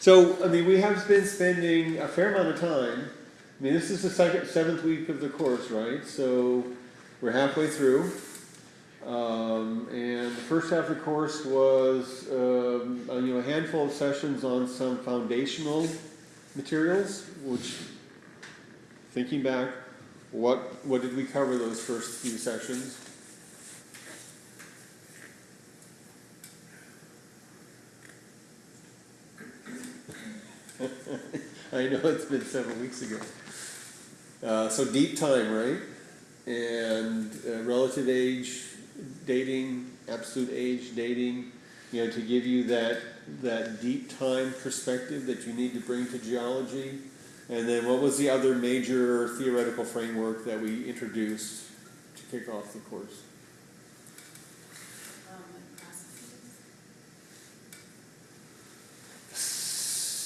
So, I mean, we have been spending a fair amount of time. I mean, this is the second, seventh week of the course, right? So we're halfway through. Um, and the first half of the course was, um, uh, you know, a handful of sessions on some foundational materials, which, thinking back, what, what did we cover those first few sessions? I know it's been several weeks ago. Uh, so deep time, right? And uh, relative age dating, absolute age dating, you know, to give you that that deep time perspective that you need to bring to geology. And then what was the other major theoretical framework that we introduced to kick off the course?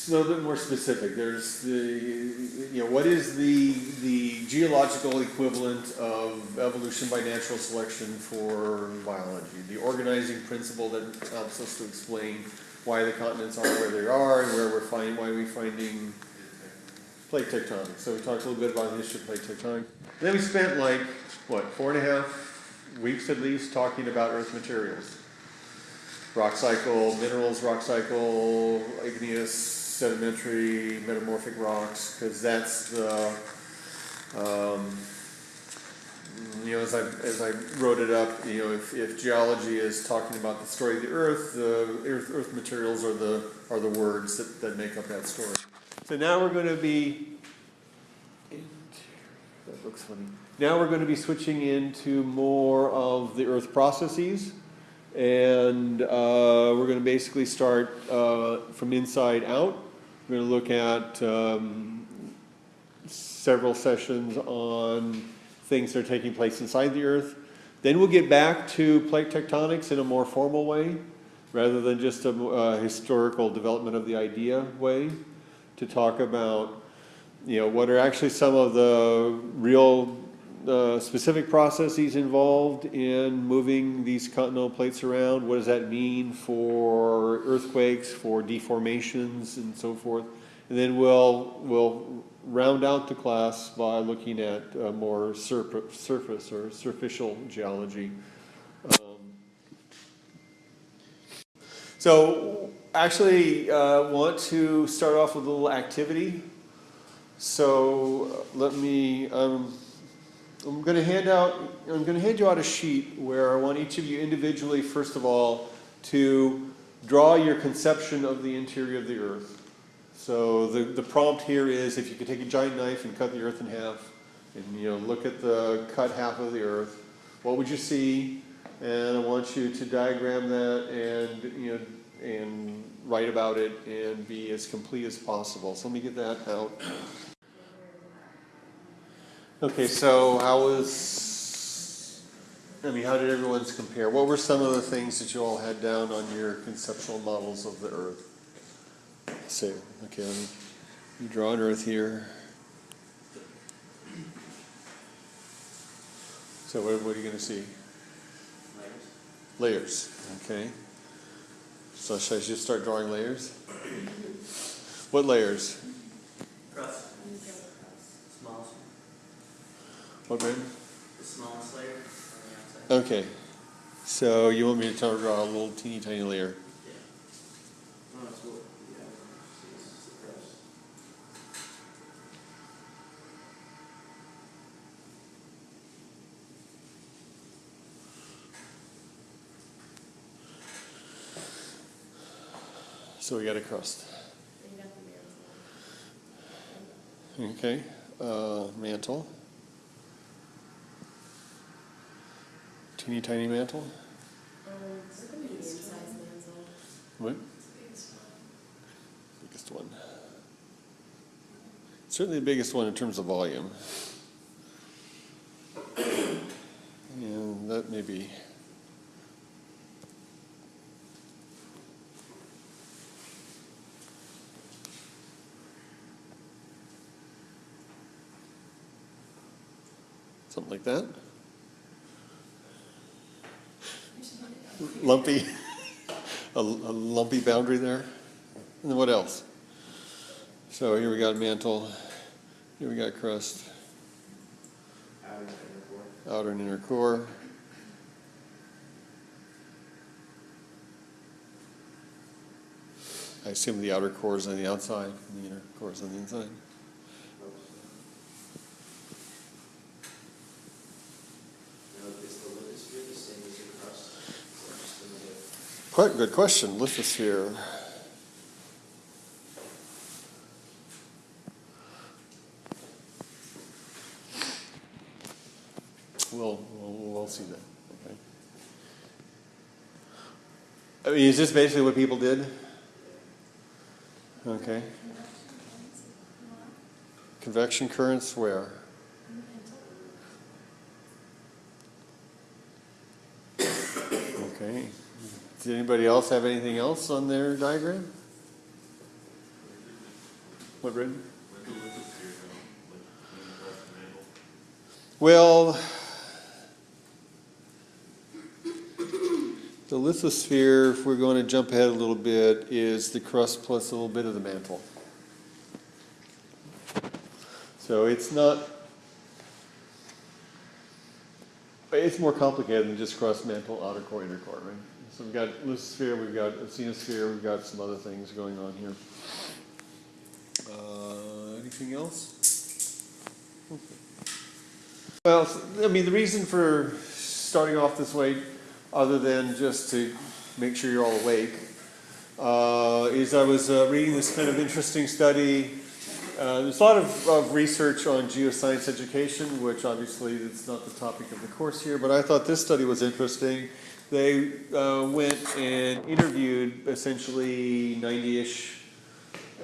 A little bit more specific. There's the, you know, what is the, the geological equivalent of evolution by natural selection for biology? The organizing principle that helps us to explain why the continents are where they are and where we're finding, why we're finding plate tectonics. So we talked a little bit about the history of plate tectonics. Then we spent like, what, four and a half weeks at least talking about earth materials rock cycle, minerals, rock cycle, igneous, sedimentary, metamorphic rocks, because that's the, um, you know, as I, as I wrote it up, you know, if, if geology is talking about the story of the earth, the earth, earth materials are the, are the words that, that make up that story. So now we're going to be, that looks funny. Now we're going to be switching into more of the earth processes. And uh, we're going to basically start uh, from inside out. We're going to look at um, several sessions on things that are taking place inside the Earth. Then we'll get back to plate tectonics in a more formal way, rather than just a uh, historical development of the idea way, to talk about, you know, what are actually some of the real specific processes involved in moving these continental plates around. What does that mean for earthquakes, for deformations, and so forth? And then we'll we'll round out the class by looking at uh, more surf surface or superficial geology. Um, so actually, uh, want to start off with a little activity. So let me. Um, I'm going to hand out, I'm going to hand you out a sheet where I want each of you individually, first of all, to draw your conception of the interior of the earth. So the, the prompt here is if you could take a giant knife and cut the earth in half and you know look at the cut half of the earth, what would you see? And I want you to diagram that and you know and write about it and be as complete as possible. So let me get that out. Okay, so how was, I mean, how did everyone's compare? What were some of the things that you all had down on your conceptual models of the Earth? So, okay, let me draw an Earth here. So what, what are you going to see? Layers. Layers, okay. So should I just start drawing layers? What layers? Crust. Smallest, What, Brandon? the smallest layer on the outside. Okay, so you want me to try to draw a little teeny tiny layer? Yeah. Oh, that's what, yeah, see, this is the crust. So we got a crust. You got the mantle. Okay, uh, mantle. Teeny tiny mantle. Um, it's a medium sized mantle. What? Biggest one. Certainly the biggest one in terms of volume. And that may be. Something like that. Lumpy, a, a lumpy boundary there. And then what else? So here we got mantle, here we got crust, Outer and inner core. outer and inner core. I assume the outer core is on the outside, and the inner core is on the inside. Now, is the lithosphere the same as the crust? Or just another? Quite good question, lithosphere. We'll, we'll, we'll see that, okay. I mean, is this basically what people did? Okay. Convection currents where? Okay. Does anybody else have anything else on their diagram? What, Brendan? Well, the lithosphere, if we're going to jump ahead a little bit, is the crust plus a little bit of the mantle. So it's not, it's more complicated than just crust, mantle, outer core, inner core, right? So we've got lithosphere, we've got asthenosphere, we've got some other things going on here. Uh, anything else? Okay. Well, I mean, the reason for starting off this way, other than just to make sure you're all awake, uh, is I was uh, reading this kind of interesting study. Uh, there's a lot of, of research on geoscience education, which obviously is not the topic of the course here, but I thought this study was interesting. They uh, went and interviewed essentially 90-ish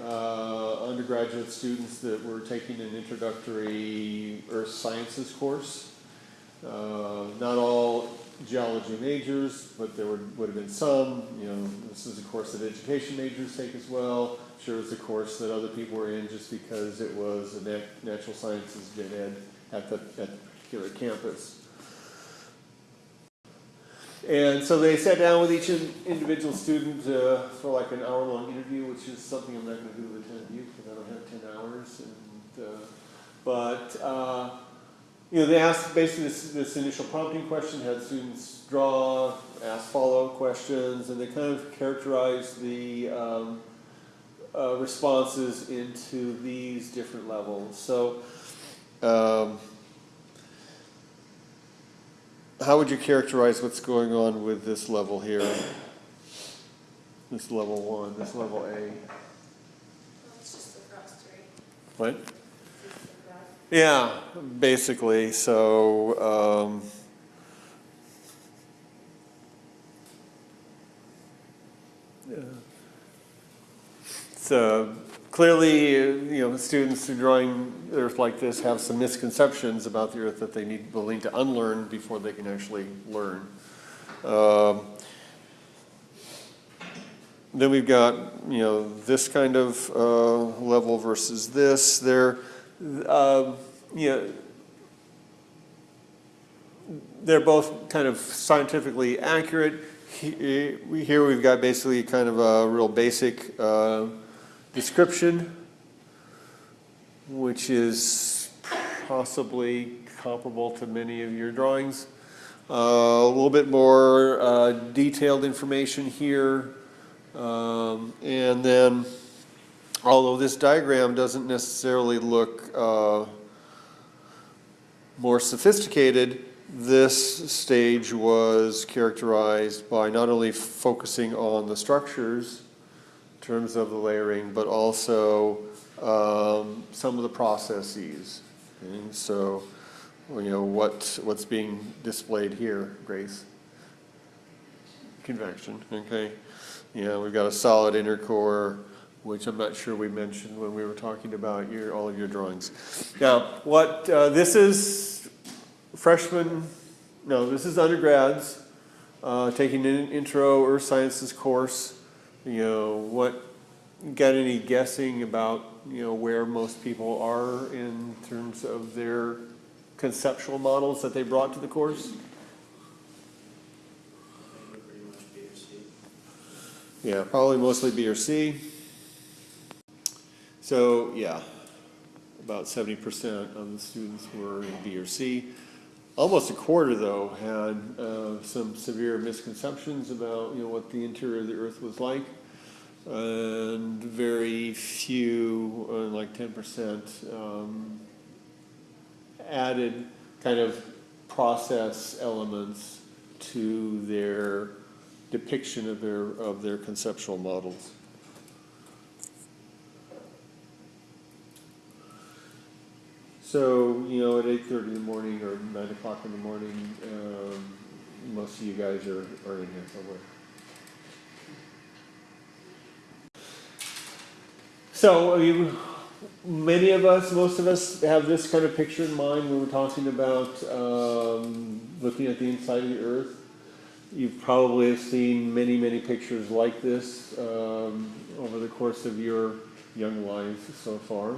uh, undergraduate students that were taking an introductory earth sciences course. Uh, not all geology majors, but there would, would have been some. You know, this is a course that education majors take as well. Sure, it's a course that other people were in just because it was a nat- natural sciences gen ed at the, at the particular campus. And so they sat down with each individual student uh, for like an hour-long interview, which is something I'm not going to do with ten of you because I don't have ten hours. And uh, but uh, you know, they asked basically this, this initial prompting question, had students draw, ask follow-up questions, and they kind of characterized the um, uh, responses into these different levels. So. Um, how would you characterize what's going on with this level here? This level one, this level A. Well? What? Yeah, basically, so, um, yeah. So clearly, uh, you know, students who are drawing Earth like this have some misconceptions about the Earth that they need willing to unlearn before they can actually learn. Um, then we've got, you know, this kind of uh, level versus this. They're, um, you know, they're both kind of scientifically accurate. Here we've got basically kind of a real basic uh, description, which is possibly comparable to many of your drawings. Uh, A little bit more uh, detailed information here. Um, And then, although this diagram doesn't necessarily look uh, more sophisticated, this stage was characterized by not only focusing on the structures terms of the layering, but also um, some of the processes. So, you know, what, what's being displayed here, Grace? Convection, okay? Know, we've got a solid inner core, which I'm not sure we mentioned when we were talking about your, all of your drawings. Now, what, uh, this is freshmen, no, this is undergrads, uh, taking an intro earth sciences course. You know, what, got any guessing about, you know, where most people are in terms of their conceptual models that they brought to the course? Yeah, probably mostly B or C. So, yeah, about seventy percent of the students were in B or C. Almost a quarter, though, had uh, some severe misconceptions about, you know, what the interior of the Earth was like. And very few, uh, like ten percent, um, added kind of process elements to their depiction of their, of their conceptual models. So, you know, at eight thirty in the morning or nine o'clock in the morning, um, most of you guys are, are in here somewhere. So, I mean, many of us, most of us have this kind of picture in mind when we're talking about, um, looking at the inside of the earth. You probably have seen many, many pictures like this, um, over the course of your young lives so far.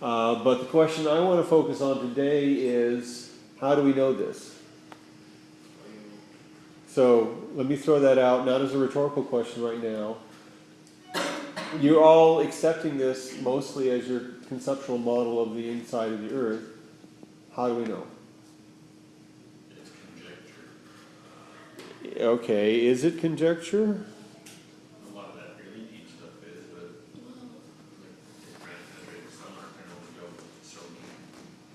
Uh, but the question I want to focus on today is how do we know this? So let me throw that out, not as a rhetorical question right now. You're all accepting this mostly as your conceptual model of the inside of the earth. How do we know? It's conjecture. Okay, is it conjecture? A lot of that really deep stuff is, but like, it's granted, that some are kind of go so deep.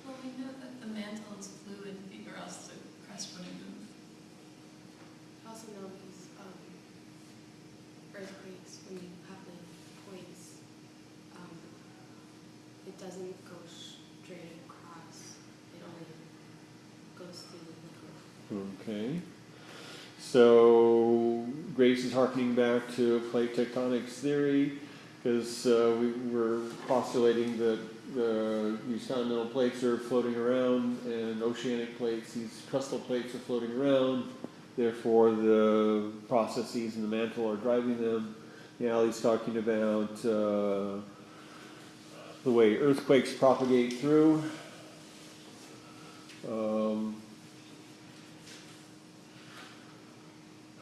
Well, we know that the mantle is fluid, or else the crust wouldn't move. Also know these um, earthquakes, when you have the points, um, it doesn't go straight across, it only goes through the middle. Okay. So Grace is harkening back to plate tectonics theory because uh, we were postulating that the, these continental plates are floating around and oceanic plates, these crustal plates are floating around. Therefore, the processes in the mantle are driving them. Now he's talking about uh, the way earthquakes propagate through. Um,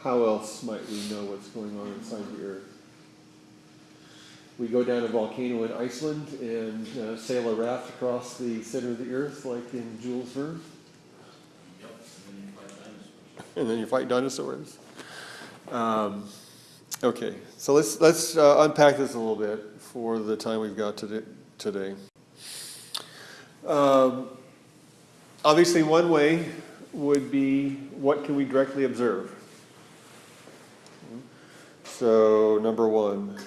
how else might we know what's going on inside the earth? We go down a volcano in Iceland and uh, sail a raft across the center of the earth, like in Jules Verne, Yep, and then you find dinosaurs. And then you fight dinosaurs. Um, okay, so let's let's uh, unpack this a little bit for the time we've got today. today. Um, obviously, one way would be what can we directly observe? So, number one,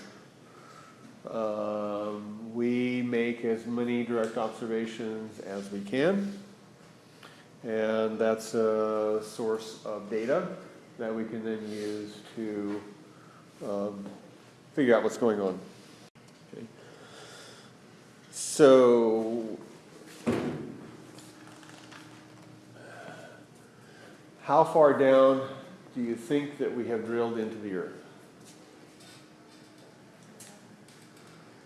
um, we make as many direct observations as we can. And that's a source of data that we can then use to um, figure out what's going on. Okay. So, how far down do you think that we have drilled into the earth?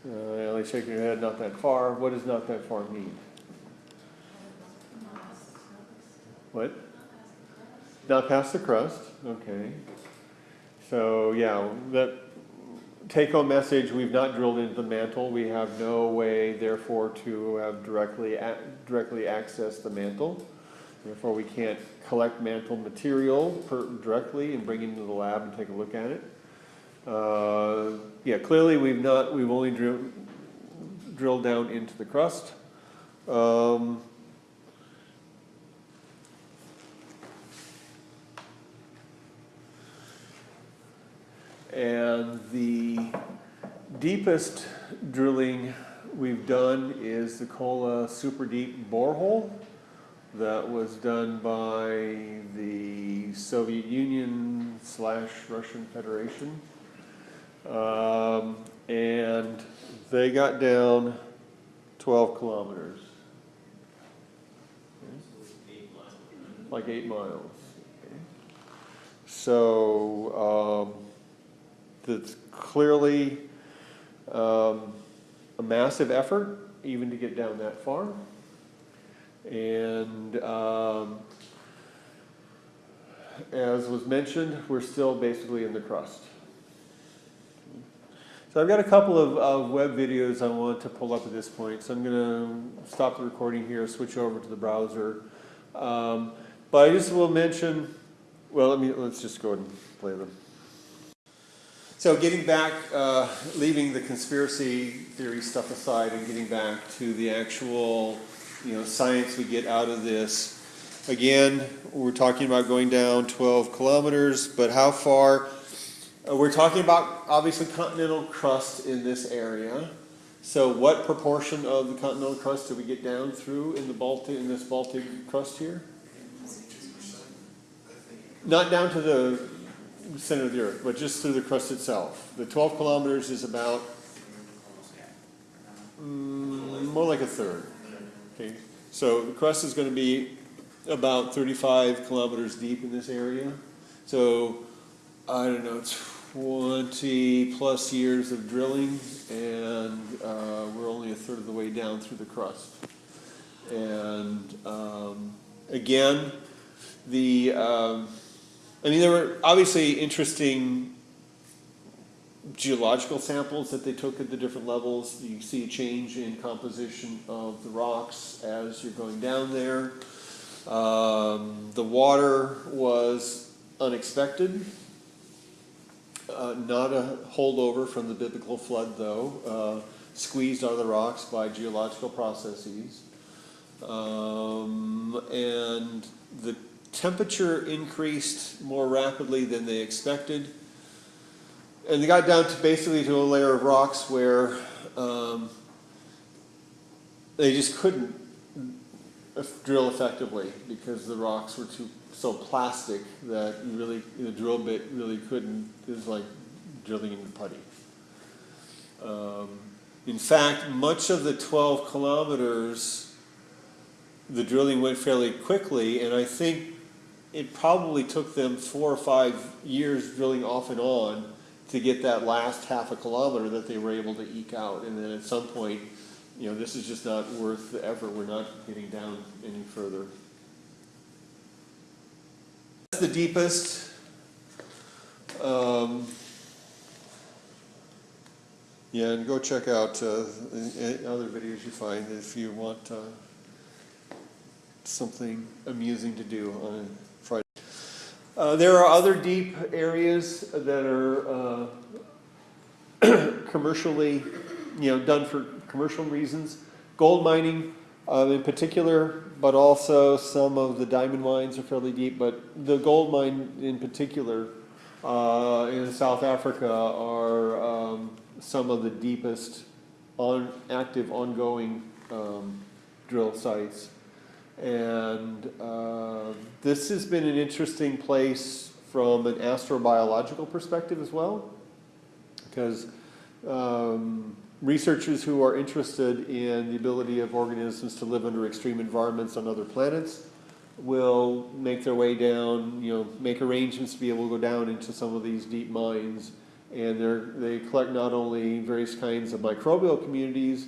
Uh, Ellie shaking your head, not that far. What does not that far mean? What? Not past the crust, okay. So, yeah, that take-home message, we've not drilled into the mantle. We have no way, therefore, to have directly, directly access the mantle. Therefore, we can't collect mantle material directly and bring it into the lab and take a look at it. Uh, yeah, clearly, we've not, we've only drilled, drilled down into the crust. Um, And the deepest drilling we've done is the Kola Super Deep Borehole that was done by the Soviet Union slash Russian Federation. Um, and they got down 12 kilometers, like eight miles. So, um, that's clearly um, a massive effort even to get down that far. And um, as was mentioned, we're still basically in the crust. So I've got a couple of, of web videos I want to pull up at this point, so I'm gonna stop the recording here, switch over to the browser. Um, but I just will mention, well, let me, let's just go ahead and play them. So getting back, uh, leaving the conspiracy theory stuff aside and getting back to the actual, you know, science we get out of this. Again, we're talking about going down 12 kilometers, but how far? Uh, we're talking about obviously continental crust in this area. So what proportion of the continental crust do we get down through in the Baltic, in this Baltic crust here? Not down to the center of the earth, but just through the crust itself. The 12 kilometers is about mm, more like a third. Okay, so the crust is going to be about 35 kilometers deep in this area. So I don't know, 20 plus years of drilling, and uh, we're only a third of the way down through the crust. And um, again, the um, I mean, there were obviously interesting geological samples that they took at the different levels. You see a change in composition of the rocks as you're going down there. Um, the water was unexpected. Uh, not a holdover from the biblical flood, though, uh, squeezed out of the rocks by geological processes. Um, and the temperature increased more rapidly than they expected. And they got down to basically to a layer of rocks where um, they just couldn't drill effectively because the rocks were too so plastic that you really the drill bit really couldn't. It was like drilling into putty. Um, in fact, much of the 12 kilometers, the drilling went fairly quickly, and I think it probably took them four or five years drilling off and on to get that last half a kilometer that they were able to eke out. And then at some point, you know, this is just not worth the effort. We're not getting down any further. That's the deepest. Um, yeah, and go check out uh, other videos you find if you want uh, something amusing to do on. Uh, there are other deep areas that are uh, commercially, you know, done for commercial reasons. Gold mining um, in particular, but also some of the diamond mines are fairly deep. But the gold mine in particular uh, in South Africa are um, some of the deepest on active ongoing um, drill sites. And uh, this has been an interesting place from an astrobiological perspective as well, because um, researchers who are interested in the ability of organisms to live under extreme environments on other planets will make their way down, you know, make arrangements to be able to go down into some of these deep mines. And they collect not only various kinds of microbial communities,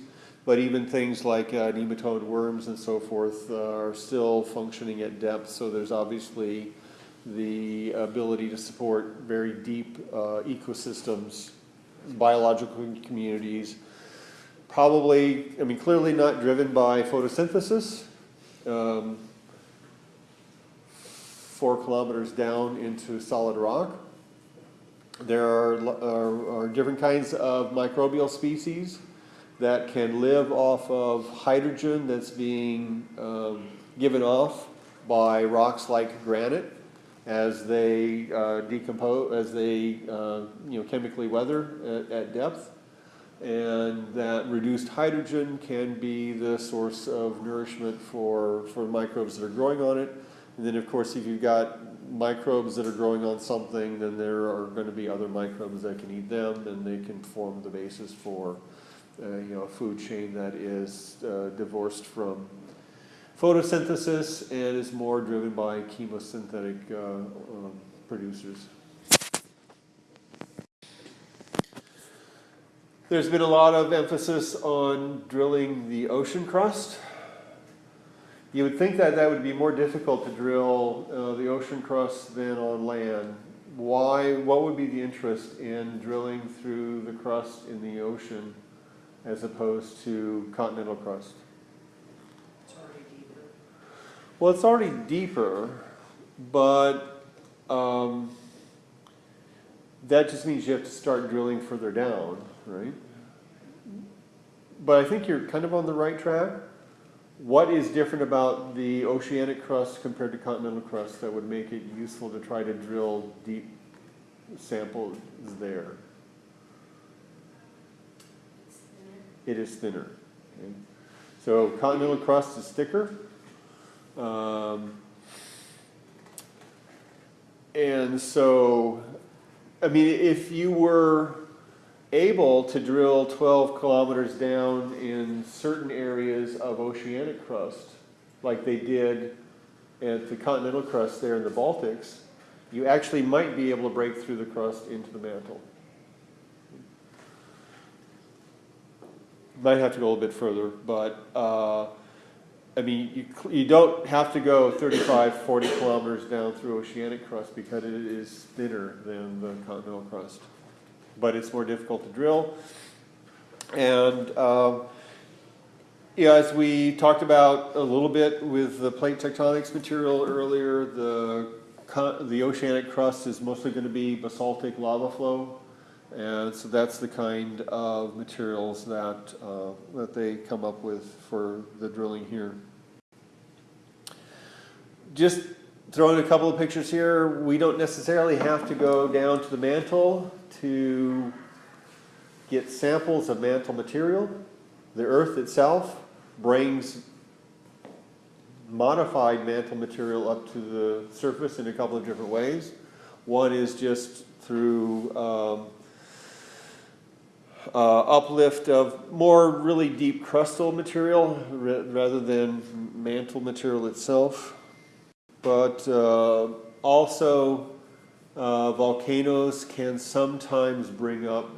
but even things like uh, nematode worms and so forth uh, are still functioning at depth. So there's obviously the ability to support very deep uh, ecosystems, biological communities. Probably, I mean, clearly not driven by photosynthesis. Um, four kilometers down into solid rock. There are, are, are different kinds of microbial species that can live off of hydrogen that's being um, given off by rocks like granite as they uh, decompose, as they uh, you know chemically weather at, at, depth, and that reduced hydrogen can be the source of nourishment for for microbes that are growing on it. And then of course, if you've got microbes that are growing on something, then there are going to be other microbes that can eat them, and they can form the basis for you know, a food chain that is uh, divorced from photosynthesis and is more driven by chemosynthetic uh, um, producers. There's been a lot of emphasis on drilling the ocean crust. You would think that that would be more difficult to drill uh, the ocean crust than on land. why, what would be the interest in drilling through the crust in the ocean as opposed to continental crust? It's already deeper. Well, it's already deeper, but um, that just means you have to start drilling further down, right? But I think you're kind of on the right track. What is different about the oceanic crust compared to continental crust that would make it useful to try to drill deep samples there? It's thinner. It is thinner. okay? So continental crust is thicker. Um, and so, I mean, if you were able to drill 12 kilometers down in certain areas of oceanic crust, like they did at the continental crust there in the Baltics, you actually might be able to break through the crust into the mantle. Might have to go a little bit further, but, uh, I mean, you, you don't have to go 35, 40 kilometers down through oceanic crust because it is thinner than the continental crust. But it's more difficult to drill. And, um, yeah, as we talked about a little bit with the plate tectonics material earlier, the, the oceanic crust is mostly going to be basaltic lava flow. And so that's the kind of materials that, uh, that they come up with for the drilling here. Just throwing a couple of pictures here, we don't necessarily have to go down to the mantle to get samples of mantle material. The earth itself brings modified mantle material up to the surface in a couple of different ways. One is just through um, uh, uplift of more really deep crustal material rather than mantle material itself. But uh, also, uh, volcanoes can sometimes bring up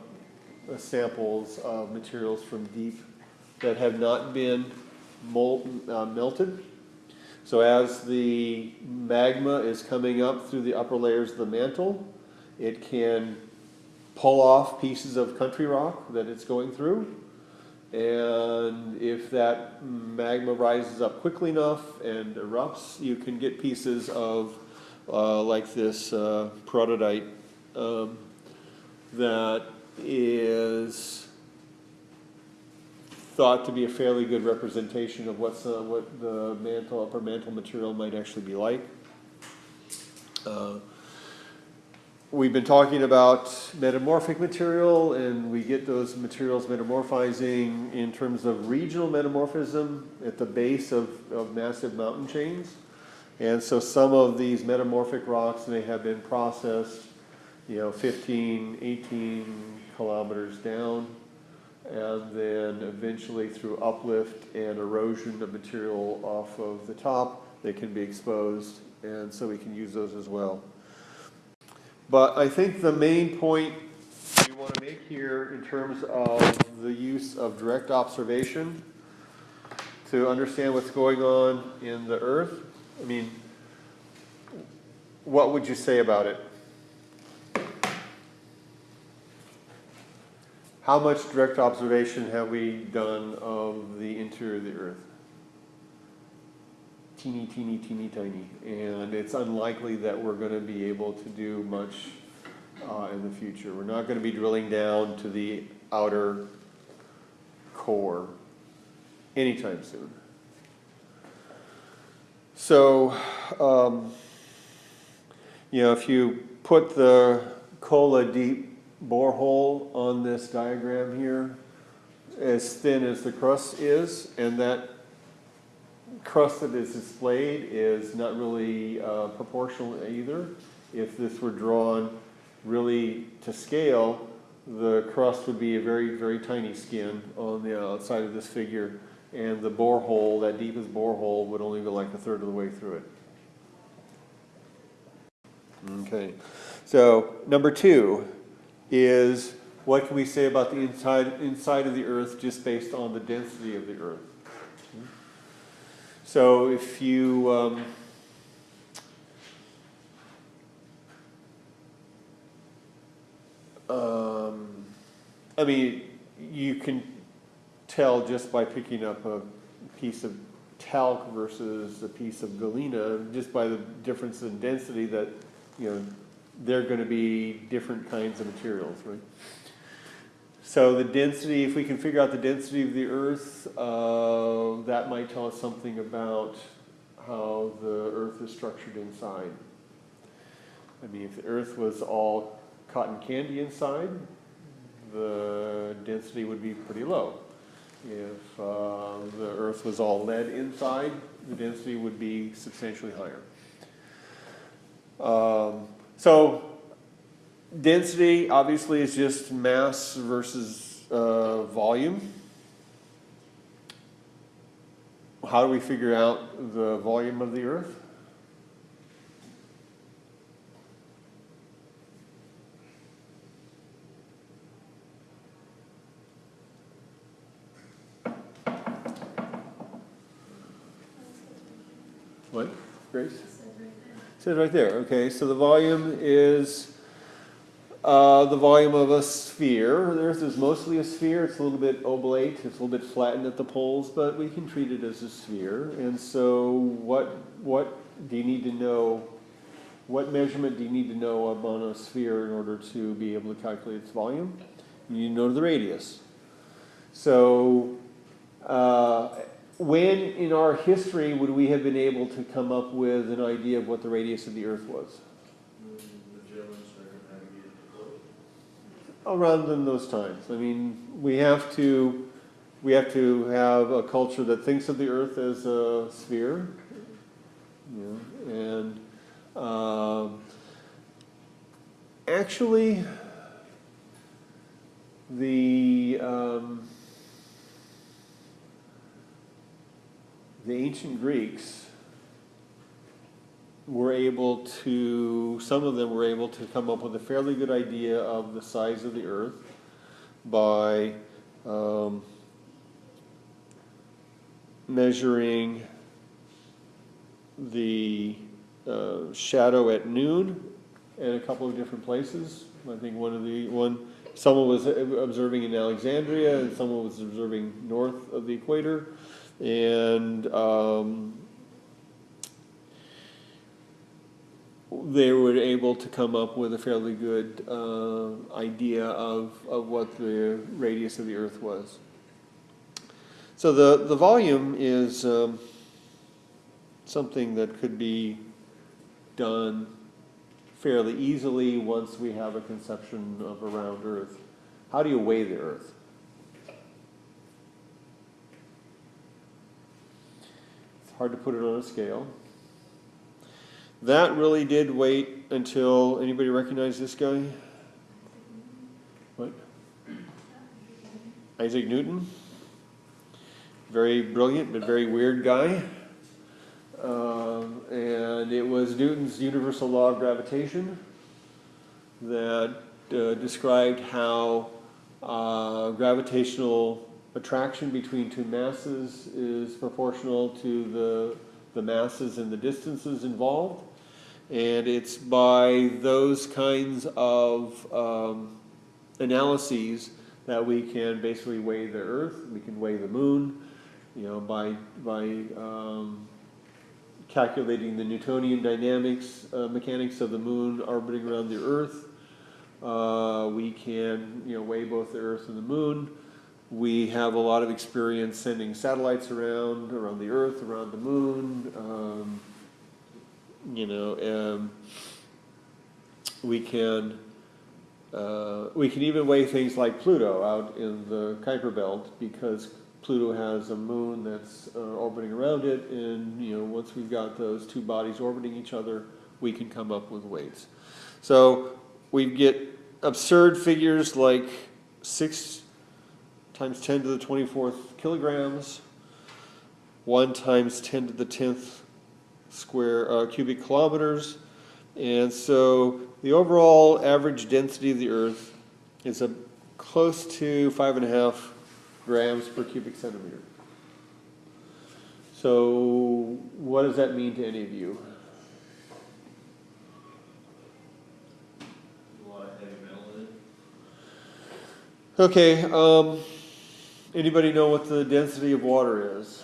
uh, samples of materials from deep that have not been molten, uh, melted. So as the magma is coming up through the upper layers of the mantle, it can pull off pieces of country rock that it's going through. And if that magma rises up quickly enough and erupts, you can get pieces of, uh, like this uh, um, that is thought to be a fairly good representation of what's, uh, what the mantle, upper mantle material might actually be like. Uh, We've been talking about metamorphic material, and we get those materials metamorphizing in terms of regional metamorphism at the base of, of massive mountain chains. And so some of these metamorphic rocks may have been processed, you know, 15, 18 kilometers down, and then eventually through uplift and erosion of material off of the top, they can be exposed, and so we can use those as well. But I think the main point we want to make here in terms of the use of direct observation to understand what's going on in the earth, I mean, what would you say about it? How much direct observation have we done of the interior of the earth? Teeny, teeny, teeny, tiny. And it's unlikely that we're going to be able to do much uh, in the future. We're not going to be drilling down to the outer core anytime soon. So, um, you know, if you put the Kola deep borehole on this diagram here, as thin as the crust is, and that crust that is displayed is not really uh, proportional either. If this were drawn really to scale, the crust would be a very, very tiny skin on the outside of this figure, and the borehole, that deepest borehole, would only go like a third of the way through it. Okay, so number two is what can we say about the inside, inside of the earth just based on the density of the earth? So if you, um, Um, I mean, you can tell just by picking up a piece of talc versus a piece of galena, just by the difference in density that, you know, they're gonna be different kinds of materials, right? So the density, if we can figure out the density of the earth, uh, that might tell us something about how the earth is structured inside. I mean, if the earth was all cotton candy inside, the density would be pretty low. If uh, the earth was all lead inside, the density would be substantially higher. Um, so density obviously is just mass versus uh, volume. How do we figure out the volume of the earth? What, Grace? Says right there, okay, so the volume is, uh, the volume of a sphere. The Earth is mostly a sphere, it's a little bit oblate, it's a little bit flattened at the poles, but we can treat it as a sphere. And so what, what do you need to know, what measurement do you need to know about a sphere in order to be able to calculate its volume? You need to know the radius. So, uh, when in our history would we have been able to come up with an idea of what the radius of the Earth was? The Germans circumnavigated the globe. Around in those times. I mean, we have to, we have to have a culture that thinks of the Earth as a sphere. You know, and um, actually, the um, the ancient Greeks were able to, some of them were able to come up with a fairly good idea of the size of the earth by um, measuring the uh, shadow at noon in a couple of different places. I think one of the, one, someone was observing in Alexandria and someone was observing north of the equator. And um, they were able to come up with a fairly good uh, idea of, of what the radius of the Earth was. So the, the volume is um, something that could be done fairly easily once we have a conception of a round Earth. How do you weigh the Earth? It's hard to put it on a scale. That really did wait until, anybody recognize this guy? What? Isaac Newton. Very brilliant, but very weird guy. Um, and it was Newton's universal law of gravitation that uh, described how uh, gravitational attraction between two masses is proportional to the, the masses and the distances involved. And it's by those kinds of um, analyses that we can basically weigh the Earth, we can weigh the Moon, you know, by, by um, calculating the Newtonian dynamics, uh, mechanics of the Moon orbiting around the Earth. Uh, we can, you know, weigh both the Earth and the Moon. We have a lot of experience sending satellites around, around the Earth, around the Moon. Um, you know, um, we can uh, we can even weigh things like Pluto out in the Kuiper Belt because Pluto has a moon that's uh, orbiting around it, and you know, once we've got those two bodies orbiting each other, we can come up with weights. So we get absurd figures like six times 10 to the 24th kilograms, 1 times 10 to the 10th square uh, cubic kilometers. And so the overall average density of the Earth is a close to five and a half grams per cubic centimeter. So what does that mean to any of you? A lot of heavy metal in it. Okay, um, anybody know what the density of water is?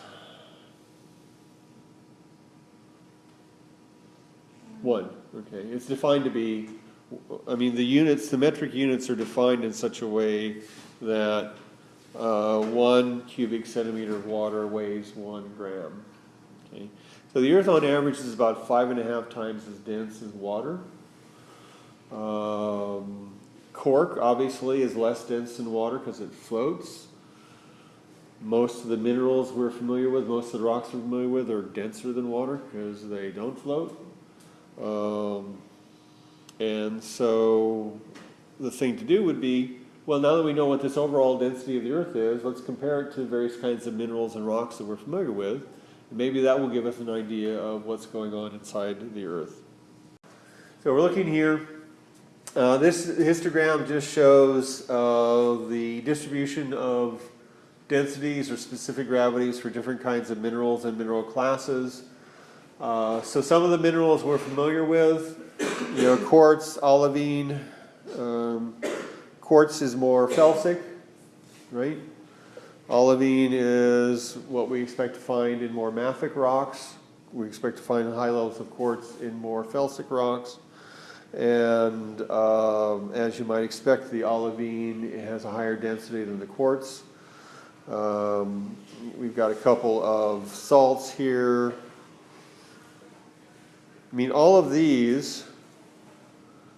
One, okay, it's defined to be, I mean, the units, the metric units are defined in such a way that, uh, one cubic centimeter of water weighs one gram. Okay, so the earth on average is about five and a half times as dense as water. Um, cork obviously is less dense than water because it floats. Most of the minerals we're familiar with, most of the rocks we're familiar with are denser than water because they don't float. Um, and so the thing to do would be, well, now that we know what this overall density of the earth is, let's compare it to various kinds of minerals and rocks that we're familiar with. Maybe that will give us an idea of what's going on inside the earth. So we're looking here. Uh, this histogram just shows uh, the distribution of densities or specific gravities for different kinds of minerals and mineral classes. Uh, so some of the minerals we're familiar with, you know, quartz, olivine. Um, quartz is more felsic, right? Olivine is what we expect to find in more mafic rocks. We expect to find high levels of quartz in more felsic rocks. And um, as you might expect, the olivine has a higher density than the quartz. Um, we've got a couple of salts here. I mean, all of these,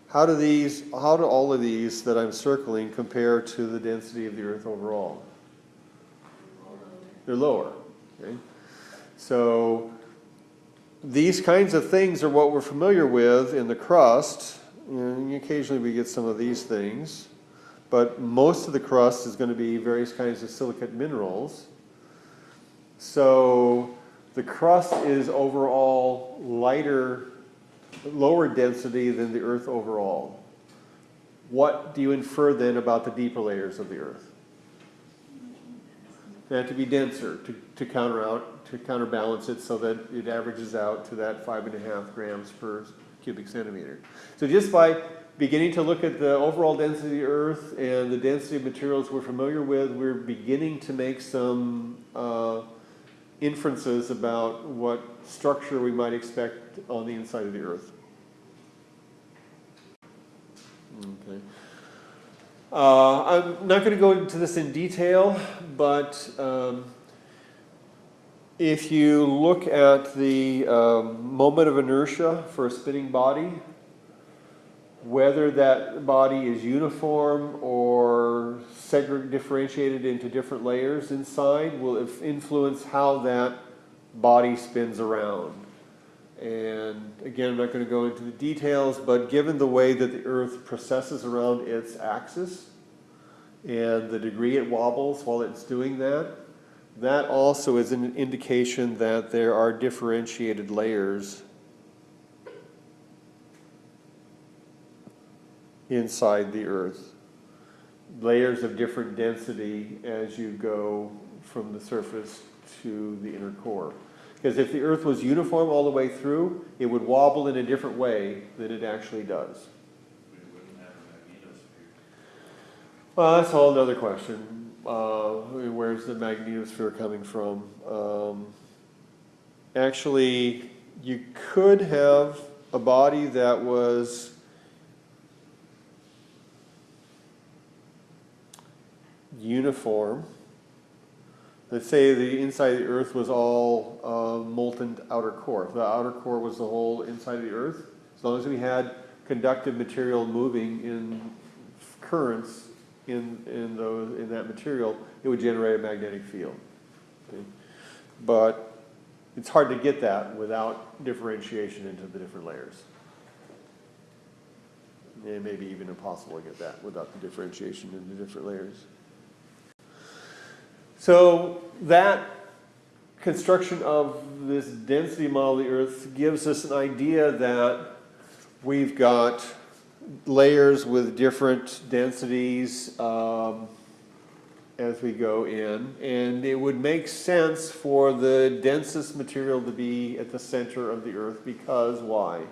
how do these, how do all of these that I'm circling compare to the density of the earth overall? They're lower, okay? So these kinds of things are what we're familiar with in the crust. Occasionally we get some of these things. But most of the crust is going to be various kinds of silicate minerals. So the crust is overall lighter, lower density than the earth overall. What do you infer then about the deeper layers of the earth? They have to be denser to, to counter out, to counterbalance it so that it averages out to that five and a half grams per cubic centimeter. So just by beginning to look at the overall density of the earth and the density of materials we're familiar with, we're beginning to make some uh, inferences about what structure we might expect on the inside of the earth. Okay. Uh, I'm not going to go into this in detail, but um, if you look at the um, moment of inertia for a spinning body, whether that body is uniform or differentiated into different layers inside will influence how that body spins around. And again, I'm not going to go into the details, but given the way that the Earth precesses around its axis and the degree it wobbles while it's doing that, that also is an indication that there are differentiated layers inside the Earth. Layers of different density as you go from the surface to the inner core. Because if the Earth was uniform all the way through, it would wobble in a different way than it actually does. Well, that's a whole other question. Uh, where's the magnetosphere coming from? Um, actually, you could have a body that was uniform. Let's say the inside of the Earth was all uh, molten outer core. The outer core was the whole inside of the Earth. As long as we had conductive material moving in currents in, in, those, in that material, it would generate a magnetic field. Okay? But it's hard to get that without differentiation into the different layers. It may be even impossible to get that without the differentiation into the different layers. So that construction of this density model of the Earth gives us an idea that we've got layers with different densities um, as we go in. And it would make sense for the densest material to be at the center of the Earth because why?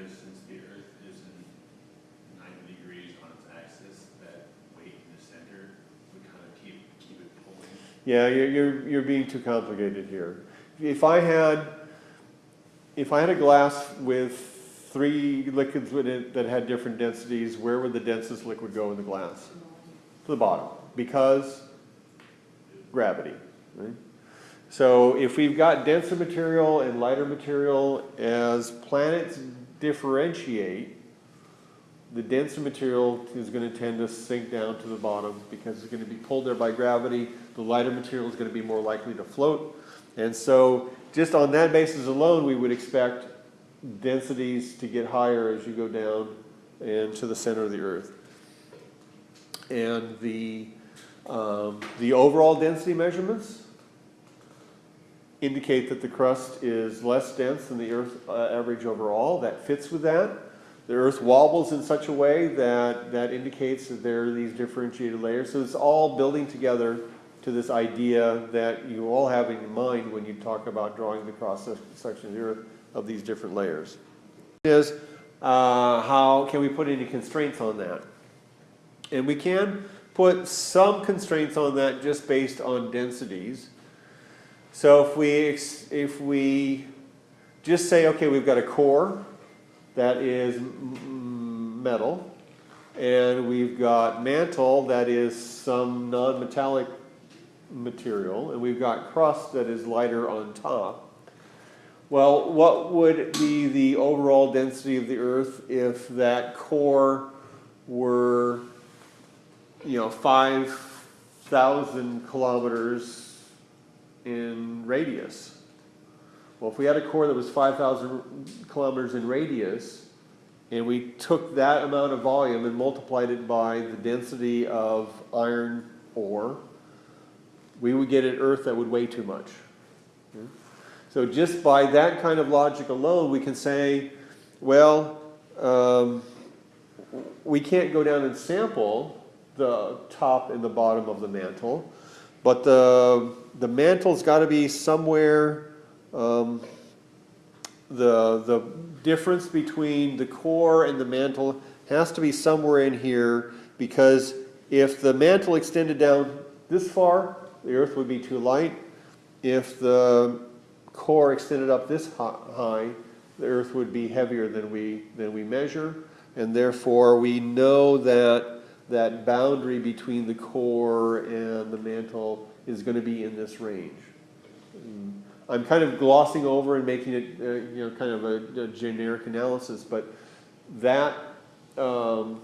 because since the Earth is in ninety degrees on its axis, that weight in the center would kind of keep, keep it pulling. Yeah, you're, you're, you're being too complicated here. If I had, if I had a glass with three liquids in it that had different densities, where would the densest liquid go in the glass? To the bottom, because gravity, right? So if we've got denser material and lighter material, as planets differentiate, the denser material is going to tend to sink down to the bottom because it's going to be pulled there by gravity. The lighter material is going to be more likely to float. And so just on that basis alone, we would expect densities to get higher as you go down and to the center of the Earth. And the, um, the overall density measurements indicate that the crust is less dense than the Earth uh, average overall. That fits with that. The Earth wobbles in such a way that that indicates that there are these differentiated layers. So it's all building together to this idea that you all have in mind when you talk about drawing the cross section of the Earth of these different layers. Is uh, how can we put any constraints on that? And we can put some constraints on that just based on densities. So if we, if we just say, okay, we've got a core that is metal, and we've got mantle that is some non-metallic material, and we've got crust that is lighter on top. Well, what would be the overall density of the Earth if that core were, you know, five thousand kilometers in radius? Well, if we had a core that was five thousand kilometers in radius, and we took that amount of volume and multiplied it by the density of iron ore, we would get an Earth that would weigh too much. So just by that kind of logic alone, we can say, well, um, we can't go down and sample the top and the bottom of the mantle, but the, the mantle's got to be somewhere, um, the, the difference between the core and the mantle has to be somewhere in here because if the mantle extended down this far, the earth would be too light. If the core extended up this high, the earth would be heavier than we, than we measure. And therefore, we know that that boundary between the core and the mantle is going to be in this range. I'm kind of glossing over and making it, uh, you know, kind of a, a generic analysis, but that, um,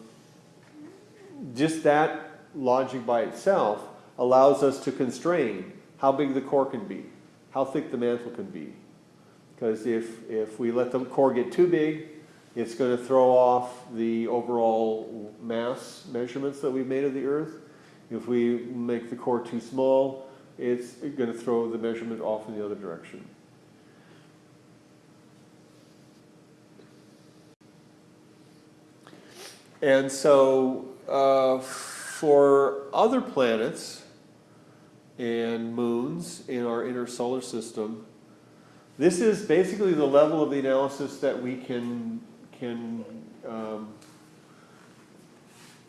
just that logic by itself allows us to constrain how big the core can be, how thick the mantle can be. Because if, if we let the core get too big, it's going to throw off the overall mass measurements that we've made of the Earth. If we make the core too small, it's going to throw the measurement off in the other direction. And so uh, for other planets and moons in our inner solar system, this is basically the level of the analysis that we can can um,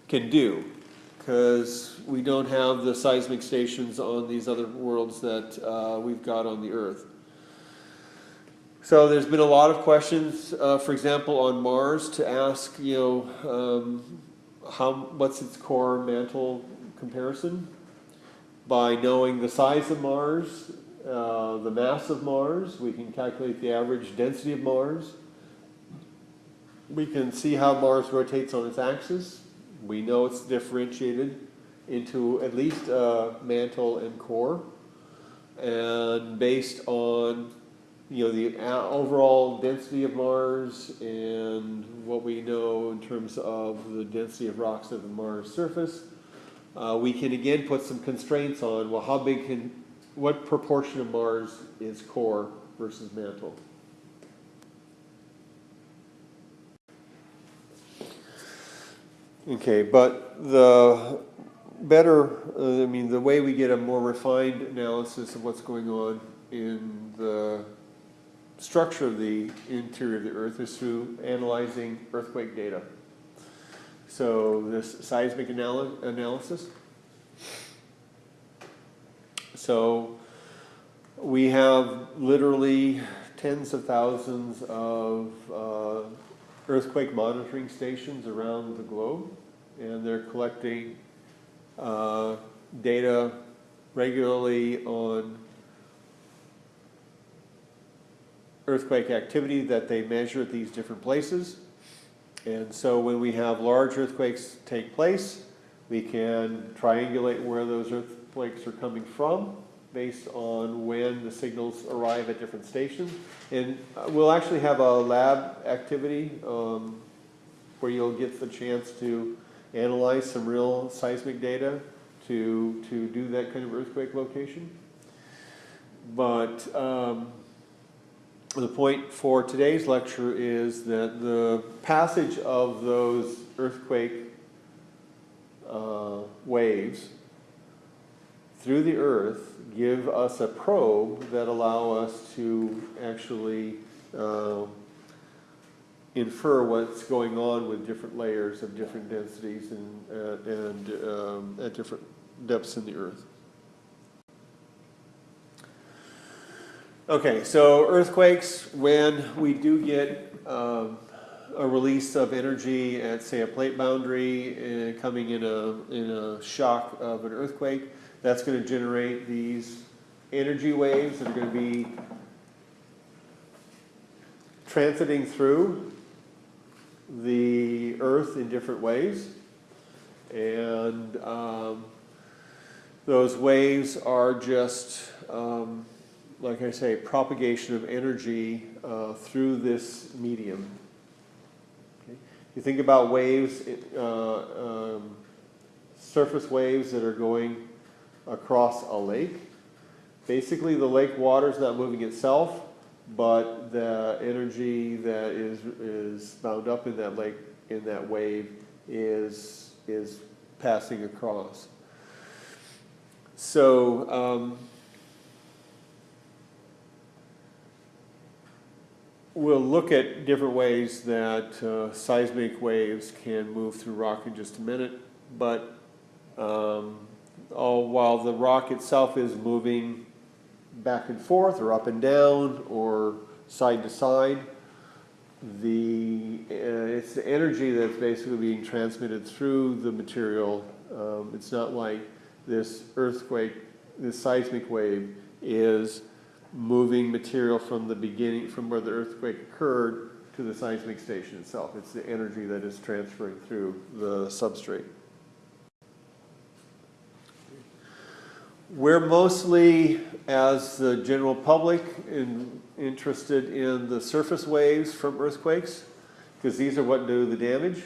can do because we don't have the seismic stations on these other worlds that uh, we've got on the Earth. So there's been a lot of questions, uh, for example, on Mars to ask, you know, um, how what's its core mantle comparison? By knowing the size of Mars, uh, the mass of Mars, we can calculate the average density of Mars. We can see how Mars rotates on its axis. We know it's differentiated into at least uh, mantle and core. And based on you know the overall density of Mars and what we know in terms of the density of rocks at the Mars surface, uh, we can again put some constraints on well how big can what proportion of Mars is core versus mantle. Okay, but the better, uh, I mean, the way we get a more refined analysis of what's going on in the structure of the interior of the earth is through analyzing earthquake data. So this seismic anal- analysis. So we have literally tens of thousands of uh, earthquake monitoring stations around the globe, and they're collecting uh, data regularly on earthquake activity that they measure at these different places. And so when we have large earthquakes take place, we can triangulate where those earthquakes are coming from based on when the signals arrive at different stations. And uh, we'll actually have a lab activity um, where you'll get the chance to analyze some real seismic data to, to do that kind of earthquake location. But um, the point for today's lecture is that the passage of those earthquake uh, waves through the earth give us a probe that allow us to actually um, infer what's going on with different layers of different densities and, uh, and um, at different depths in the earth. Okay, so earthquakes, when we do get um, a release of energy at, say, a plate boundary uh, coming in a, in a shock of an earthquake, that's going to generate these energy waves that are going to be transiting through the earth in different ways. And um, those waves are just, um, like I say, propagation of energy uh, through this medium. You think about waves, uh, um, surface waves that are going across a lake. Basically, the lake water is not moving itself, but the energy that is, is bound up in that lake, in that wave, is, is passing across. So, um, we'll look at different ways that uh, seismic waves can move through rock in just a minute, but um, all while the rock itself is moving back and forth or up and down or side to side, the uh, it's the energy that's basically being transmitted through the material. Um, it's not like this earthquake, this seismic wave is moving material from the beginning, from where the earthquake occurred to the seismic station itself. It's the energy that is transferring through the substrate. We're mostly, as the general public, in, interested in the surface waves from earthquakes, because these are what do the damage.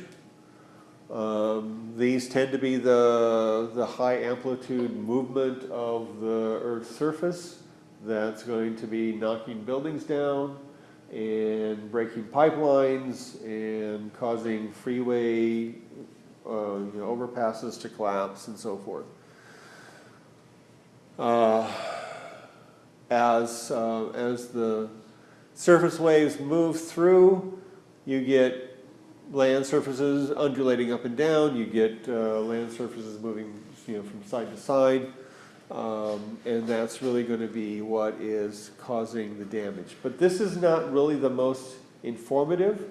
Um, these tend to be the, the high amplitude movement of the Earth's surface that's going to be knocking buildings down and breaking pipelines and causing freeway uh, you know, overpasses to collapse and so forth. Uh, as, uh, as the surface waves move through, you get land surfaces undulating up and down, you get uh, land surfaces moving you know, from side to side, um, and that's really going to be what is causing the damage. But this is not really the most informative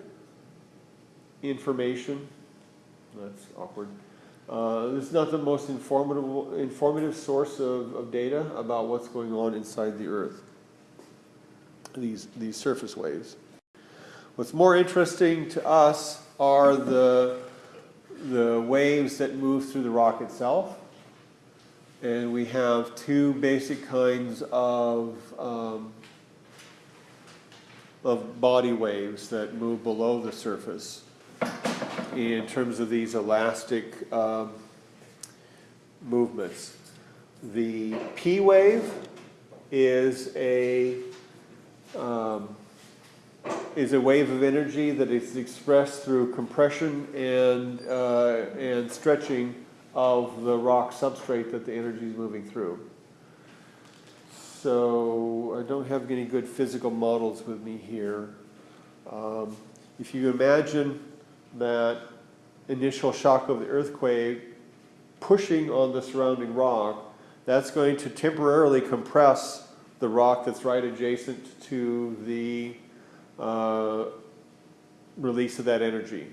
information. That's awkward. Uh, is not the most informative, informative source of, of data about what's going on inside the Earth, these, these surface waves. What's more interesting to us are the, the waves that move through the rock itself. And we have two basic kinds of, um, of body waves that move below the surface in terms of these elastic um, movements. The P wave is a um, is a wave of energy that is expressed through compression and uh, and stretching of the rock substrate that the energy is moving through. so I don't have any good physical models with me here. Um, If you imagine that initial shock of the earthquake pushing on the surrounding rock, that's going to temporarily compress the rock that's right adjacent to the uh, release of that energy.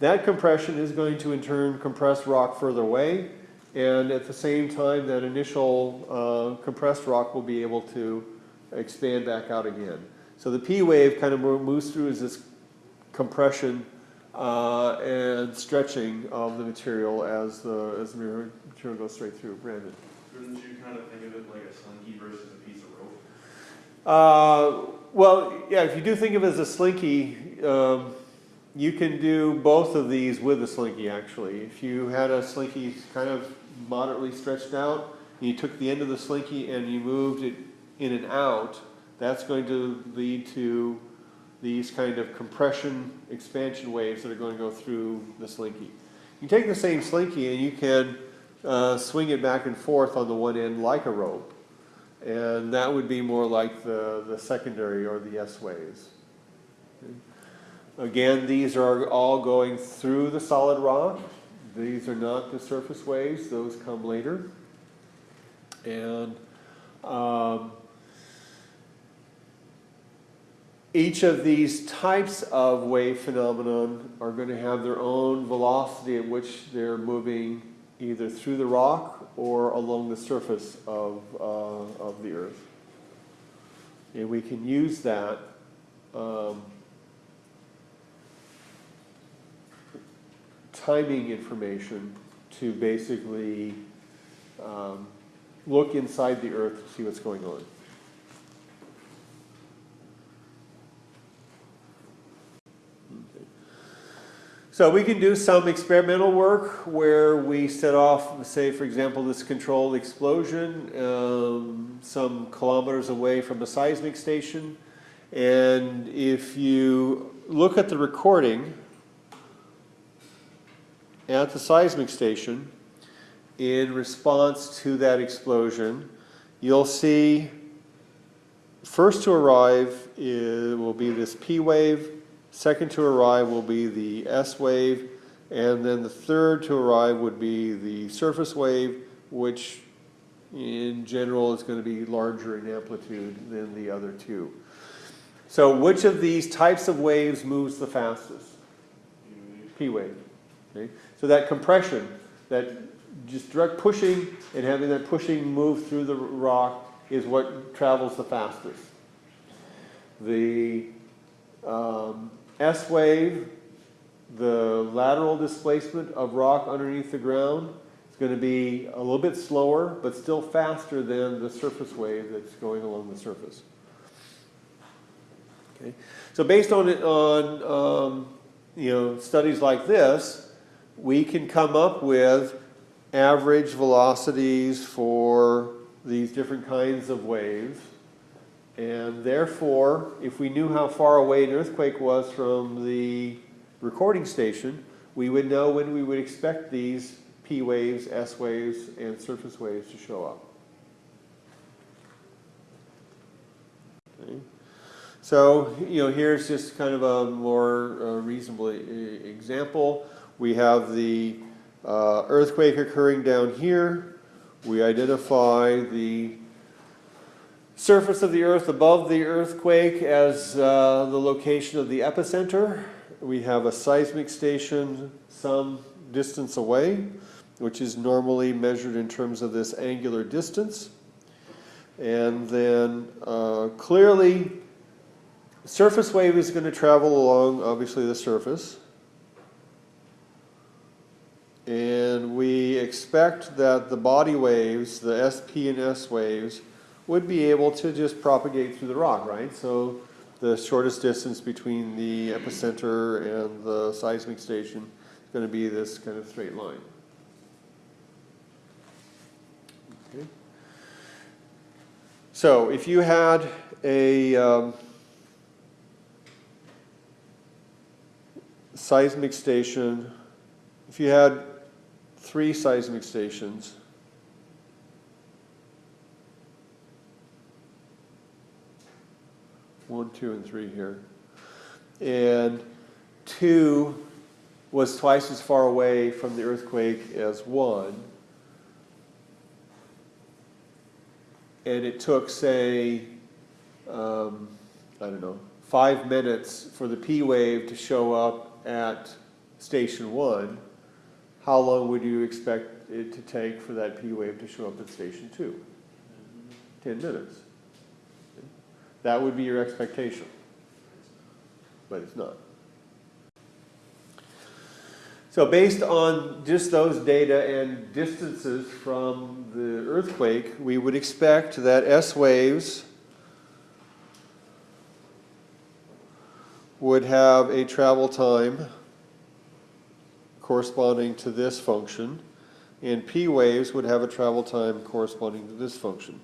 That compression is going to in turn compress rock further away, and at the same time, that initial uh, compressed rock will be able to expand back out again. So the P wave kind of moves through as this compression uh, and stretching of the material as the, as the material goes straight through. Brandon? Couldn't you kind of think of it like a slinky versus a piece of rope? Uh, well, yeah, if you do think of it as a slinky, um, you can do both of these with a slinky actually. If you had a slinky kind of moderately stretched out, and you took the end of the slinky and you moved it in and out, that's going to lead to these kind of compression expansion waves that are going to go through the slinky. You take the same slinky and you can uh, swing it back and forth on the one end like a rope. And that would be more like the, the secondary or the S waves. Again, these are all going through the solid rock. These are not the surface waves, those come later. And um, each of these types of wave phenomenon are going to have their own velocity at which they're moving either through the rock or along the surface of, uh, of the earth. And we can use that um, timing information to basically um, look inside the earth to see what's going on. So we can do some experimental work where we set off, say for example, this controlled explosion um, some kilometers away from a seismic station. And if you look at the recording at the seismic station in response to that explosion, you'll see first to arrive is, will be this P wave, Second to arrive will be the S wave, and then the third to arrive would be the surface wave, which in general is going to be larger in amplitude than the other two. So which of these types of waves moves the fastest? P wave. Okay? So that compression, that just direct pushing and having that pushing move through the rock is what travels the fastest. The um, S wave, the lateral displacement of rock underneath the ground is going to be a little bit slower, but still faster than the surface wave that's going along the surface. Okay, so based on on um, you know studies like this, we can come up with average velocities for these different kinds of waves and therefore, if we knew how far away an earthquake was from the recording station, we would know when we would expect these P waves, S waves, and surface waves to show up. Okay. So, you know, here's just kind of a more uh, reasonable example. We have the uh, earthquake occurring down here. We identify the surface of the earth above the earthquake as uh, the location of the epicenter. We have a seismic station some distance away, which is normally measured in terms of this angular distance. And then uh, clearly, surface wave is going to travel along, obviously, the surface. And we expect that the body waves, the SP and S waves, would be able to just propagate through the rock, right? So the shortest distance between the epicenter and the seismic station is going to be this kind of straight line. Okay. So if you had a um, seismic station, if you had three seismic stations, one, two, and three here. And two was twice as far away from the earthquake as one. And it took, say, um, I don't know, five minutes for the P wave to show up at station one. How long would you expect it to take for that P wave to show up at station two? Ten minutes. That would be your expectation. But it's not. So based on just those data and distances from the earthquake, we would expect that S waves would have a travel time corresponding to this function, and P waves would have a travel time corresponding to this function.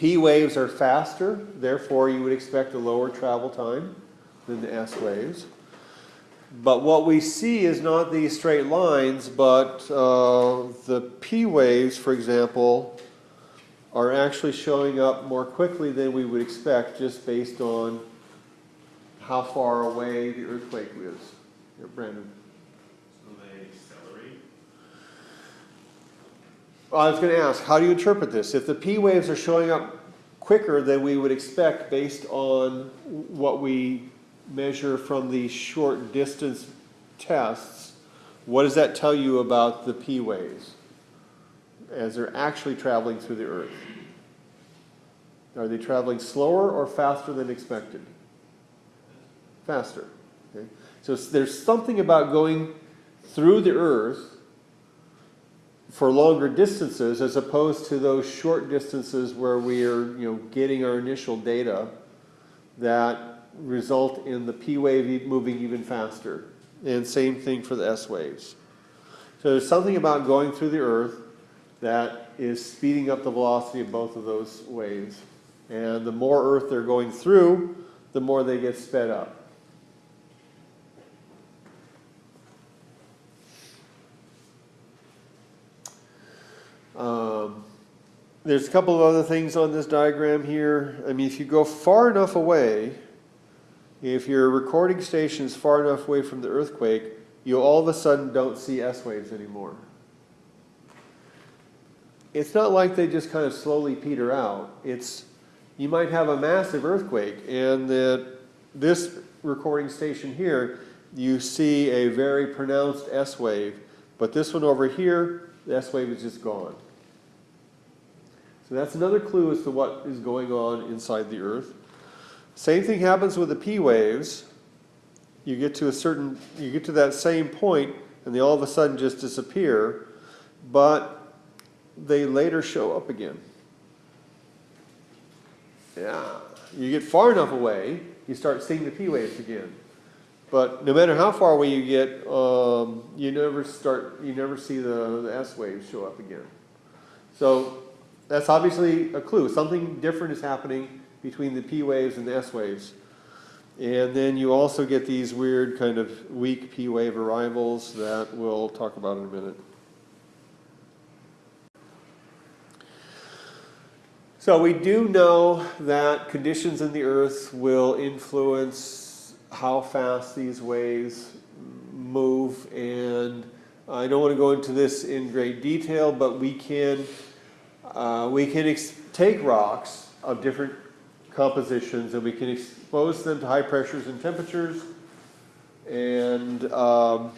P waves are faster, therefore you would expect a lower travel time than the S waves. But what we see is not these straight lines, but uh, the P waves, for example, are actually showing up more quickly than we would expect just based on how far away the earthquake is. Yeah, Brandon. So they accelerate. I was going to ask, how do you interpret this? If the P waves are showing up quicker than we would expect based on what we measure from the short distance tests, what does that tell you about the P waves as they're actually traveling through the Earth? Are they traveling slower or faster than expected? Faster. Okay? So there's something about going through the Earth for longer distances as opposed to those short distances where we are, you know, getting our initial data that result in the P wave moving even faster. And same thing for the S waves. So there's something about going through the Earth that is speeding up the velocity of both of those waves. And the more Earth they're going through, the more they get sped up. Um, there's a couple of other things on this diagram here. I mean, if you go far enough away, if your recording station is far enough away from the earthquake, you all of a sudden don't see S waves anymore. It's not like they just kind of slowly peter out. It's you might have a massive earthquake, and that this recording station here, you see a very pronounced S wave, but this one over here, the S wave is just gone. So that's another clue as to what is going on inside the Earth. Same thing happens with the P waves. You get to a certain, you get to that same point, and they all of a sudden just disappear, but they later show up again. Yeah, you get far enough away, you start seeing the P waves again. But no matter how far away you get, um, you never start, you never see the, the S waves show up again. So that's obviously a clue. Something different is happening between the P waves and the S waves. And then you also get these weird kind of weak P wave arrivals that we'll talk about in a minute. So we do know that conditions in the earth will influence how fast these waves move and I don't want to go into this in great detail, but we can uh, we can take rocks of different compositions and we can expose them to high pressures and temperatures and um,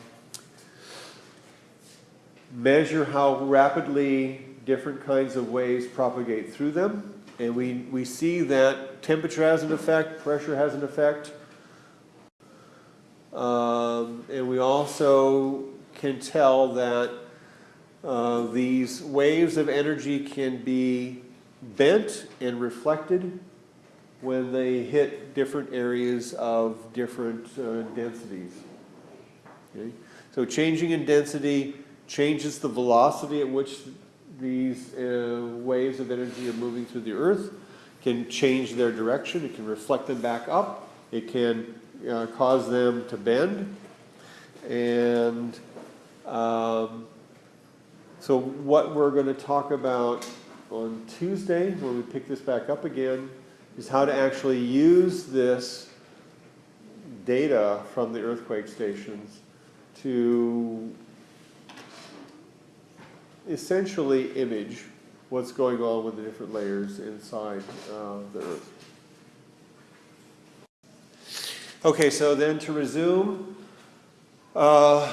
measure how rapidly different kinds of waves propagate through them. And we, we see that temperature has an effect, pressure has an effect. Um, and we also can tell that uh, these waves of energy can be bent and reflected when they hit different areas of different uh, densities. Okay? So changing in density changes the velocity at which these uh, waves of energy are moving through the earth, can change their direction, it can reflect them back up, it can uh, cause them to bend. And um, so what we're going to talk about on Tuesday, when we pick this back up again, is how to actually use this data from the earthquake stations to essentially image what's going on with the different layers inside uh, the Earth. Okay, so then to resume, uh,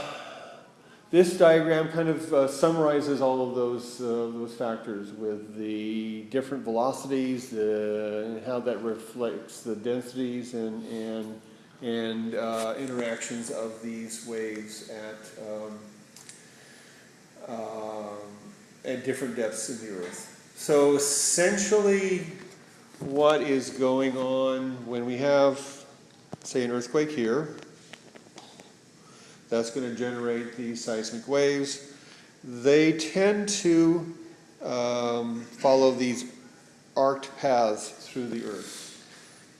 this diagram kind of uh, summarizes all of those, uh, those factors with the different velocities uh, and how that reflects the densities and, and, and uh, interactions of these waves at, um, um, at different depths in the earth. So essentially, what is going on when we have, say, an earthquake here, that's going to generate these seismic waves. They tend to um, follow these arced paths through the earth.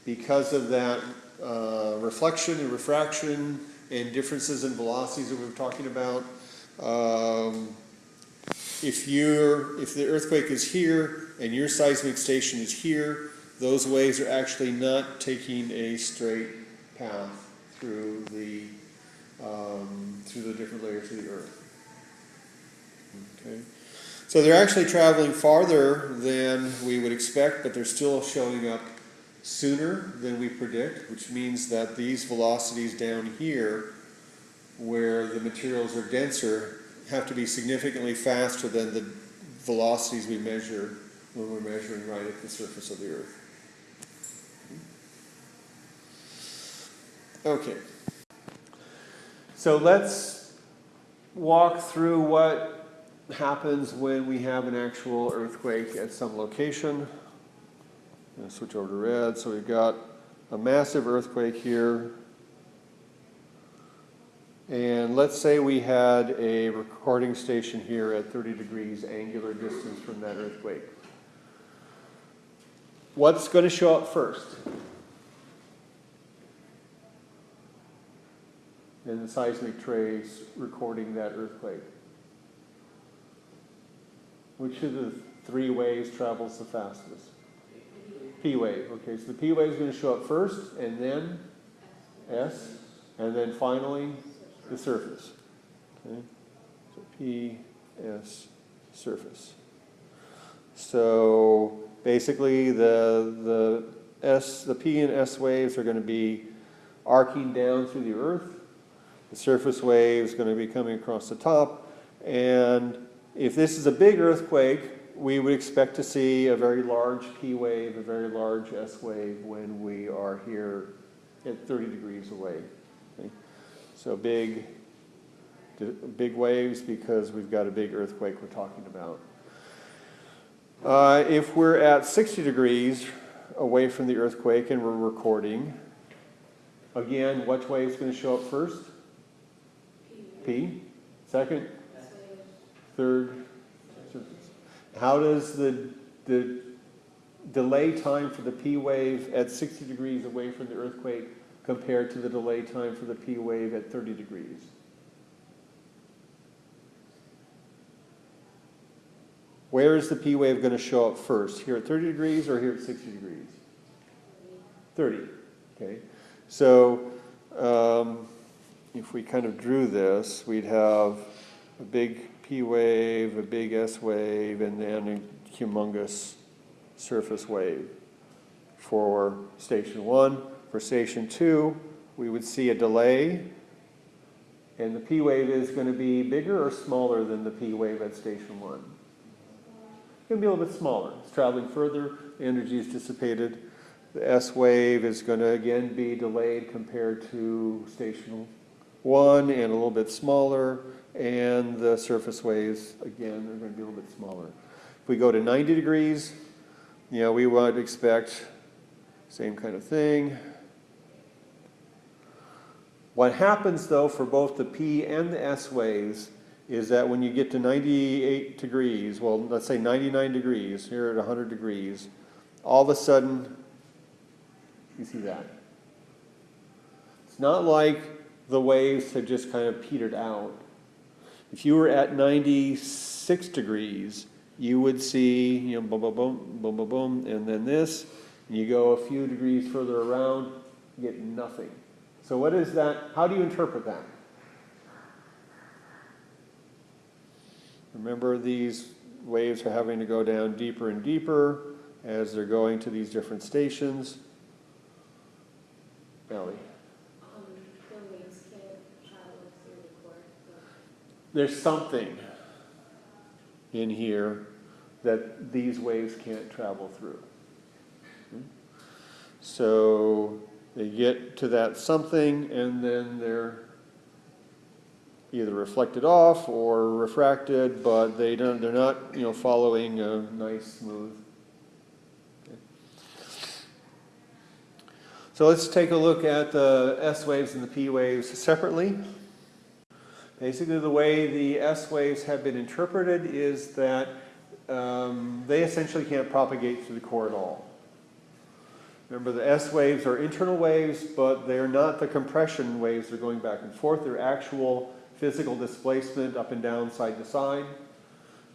Because of that uh, reflection and refraction and differences in velocities that we were talking about, um, if you're, if the earthquake is here and your seismic station is here, those waves are actually not taking a straight path through the, um, through the different layers of the earth. Okay. So they're actually traveling farther than we would expect, but they're still showing up sooner than we predict, which means that these velocities down here, where the materials are denser, have to be significantly faster than the velocities we measure when we're measuring right at the surface of the Earth. Okay. So let's walk through what happens when we have an actual earthquake at some location. Switch over to red. So we've got a massive earthquake here. And let's say we had a recording station here at 30 degrees angular distance from that earthquake. What's going to show up first? In the seismic trace recording that earthquake. Which of the three waves travels the fastest? P wave. Okay, so the P wave is going to show up first, and then S, and then finally the surface. Okay, so P, S, surface. So basically, the the S, the P and S waves are going to be arcing down through the Earth. The surface wave is going to be coming across the top, and if this is a big earthquake, we would expect to see a very large P wave, a very large S wave when we are here at 30 degrees away. Okay? So big, big waves because we've got a big earthquake we're talking about. Uh, if we're at 60 degrees away from the earthquake and we're recording, again, which wave is going to show up first? Second? Third? How does the, the delay time for the P wave at 60 degrees away from the earthquake compare to the delay time for the P wave at 30 degrees? Where is the P wave going to show up first? Here at 30 degrees or here at 60 degrees? 30. Okay. So um, if we kind of drew this, we'd have a big P wave, a big S wave, and then a humongous surface wave for station one. For station two, we would see a delay, and the P wave is going to be bigger or smaller than the P wave at station one? It's going to be a little bit smaller. It's traveling further, the energy is dissipated. The S wave is going to again be delayed compared to station one and a little bit smaller, and the surface waves, again, are going to be a little bit smaller. If we go to 90 degrees, you know, we would expect same kind of thing. What happens though for both the P and the S waves is that when you get to 98 degrees, well, let's say 99 degrees, here at 100 degrees, all of a sudden, you see that. It's not like the waves have just kind of petered out. If you were at 96 degrees, you would see, you know, boom, boom, boom, boom, boom, boom, and then this, And You go a few degrees further around, you get nothing. So what is that? How do you interpret that? Remember these waves are having to go down deeper and deeper as they're going to these different stations. Ellie, Um, the waves can't travel through the core, so there's something in here that these waves can't travel through. So they get to that something and then they're either reflected off or refracted, but they don't, they're not, you know, following a nice smooth. So let's take a look at the S waves and the P waves separately. Basically, the way the S waves have been interpreted is that um, they essentially can't propagate through the core at all. Remember, the S waves are internal waves, but they're not the compression waves that are going back and forth. They're actual physical displacement up and down, side to side.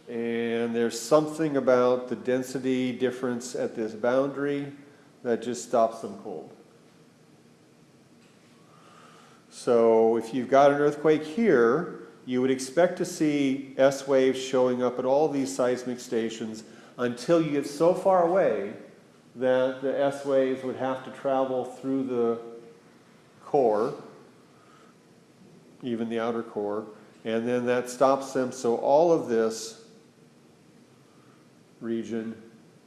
And there's something about the density difference at this boundary that just stops them cold. So if you've got an earthquake here, you would expect to see S waves showing up at all these seismic stations until you get so far away that the S waves would have to travel through the core, even the outer core, and then that stops them. So all of this region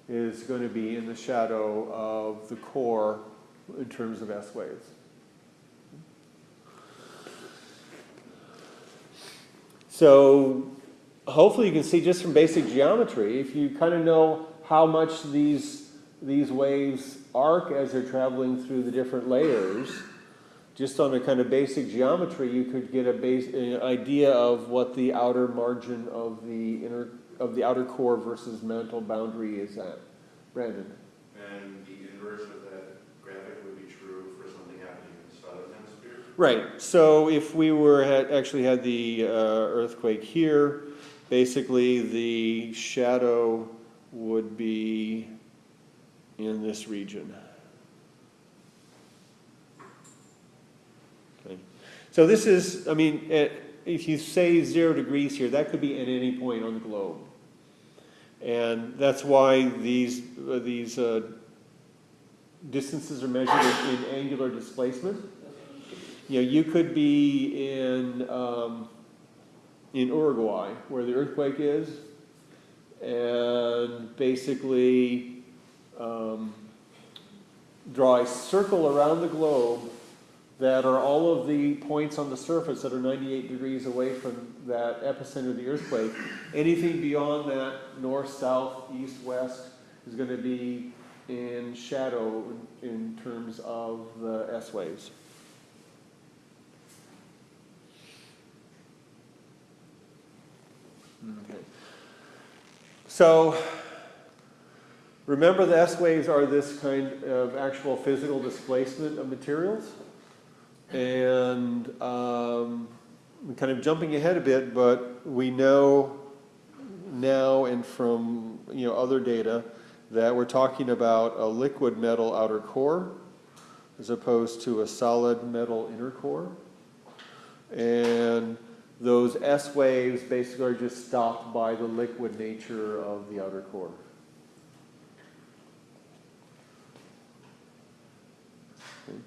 is going to be in the shadow of the core in terms of S waves. So hopefully you can see just from basic geometry, if you kind of know how much these, these waves arc as they're traveling through the different layers, just on a kind of basic geometry, you could get a base, an idea of what the outer margin of the inner, of the outer core versus mantle boundary is at. Brandon? And the inverse of that graphic would be true for something happening in the southern hemisphere? Right, so if we were, had, actually had the uh, earthquake here, basically the shadow would be in this region. Okay. So this is, I mean, at, if you say zero degrees here, that could be at any point on the globe. And that's why these, uh, these uh, distances are measured in angular displacement. You know, you could be in, um, in Uruguay, where the earthquake is, and basically um, draw a circle around the globe that are all of the points on the surface that are 98 degrees away from that epicenter of the earthquake. Anything beyond that, north, south, east, west, is going to be in shadow in, terms of the S waves. So, remember the S waves are this kind of actual physical displacement of materials? And um, kind of jumping ahead a bit, but we know now and from you know other data that we're talking about a liquid metal outer core as opposed to a solid metal inner core. And those S waves basically are just stopped by the liquid nature of the outer core. Okay.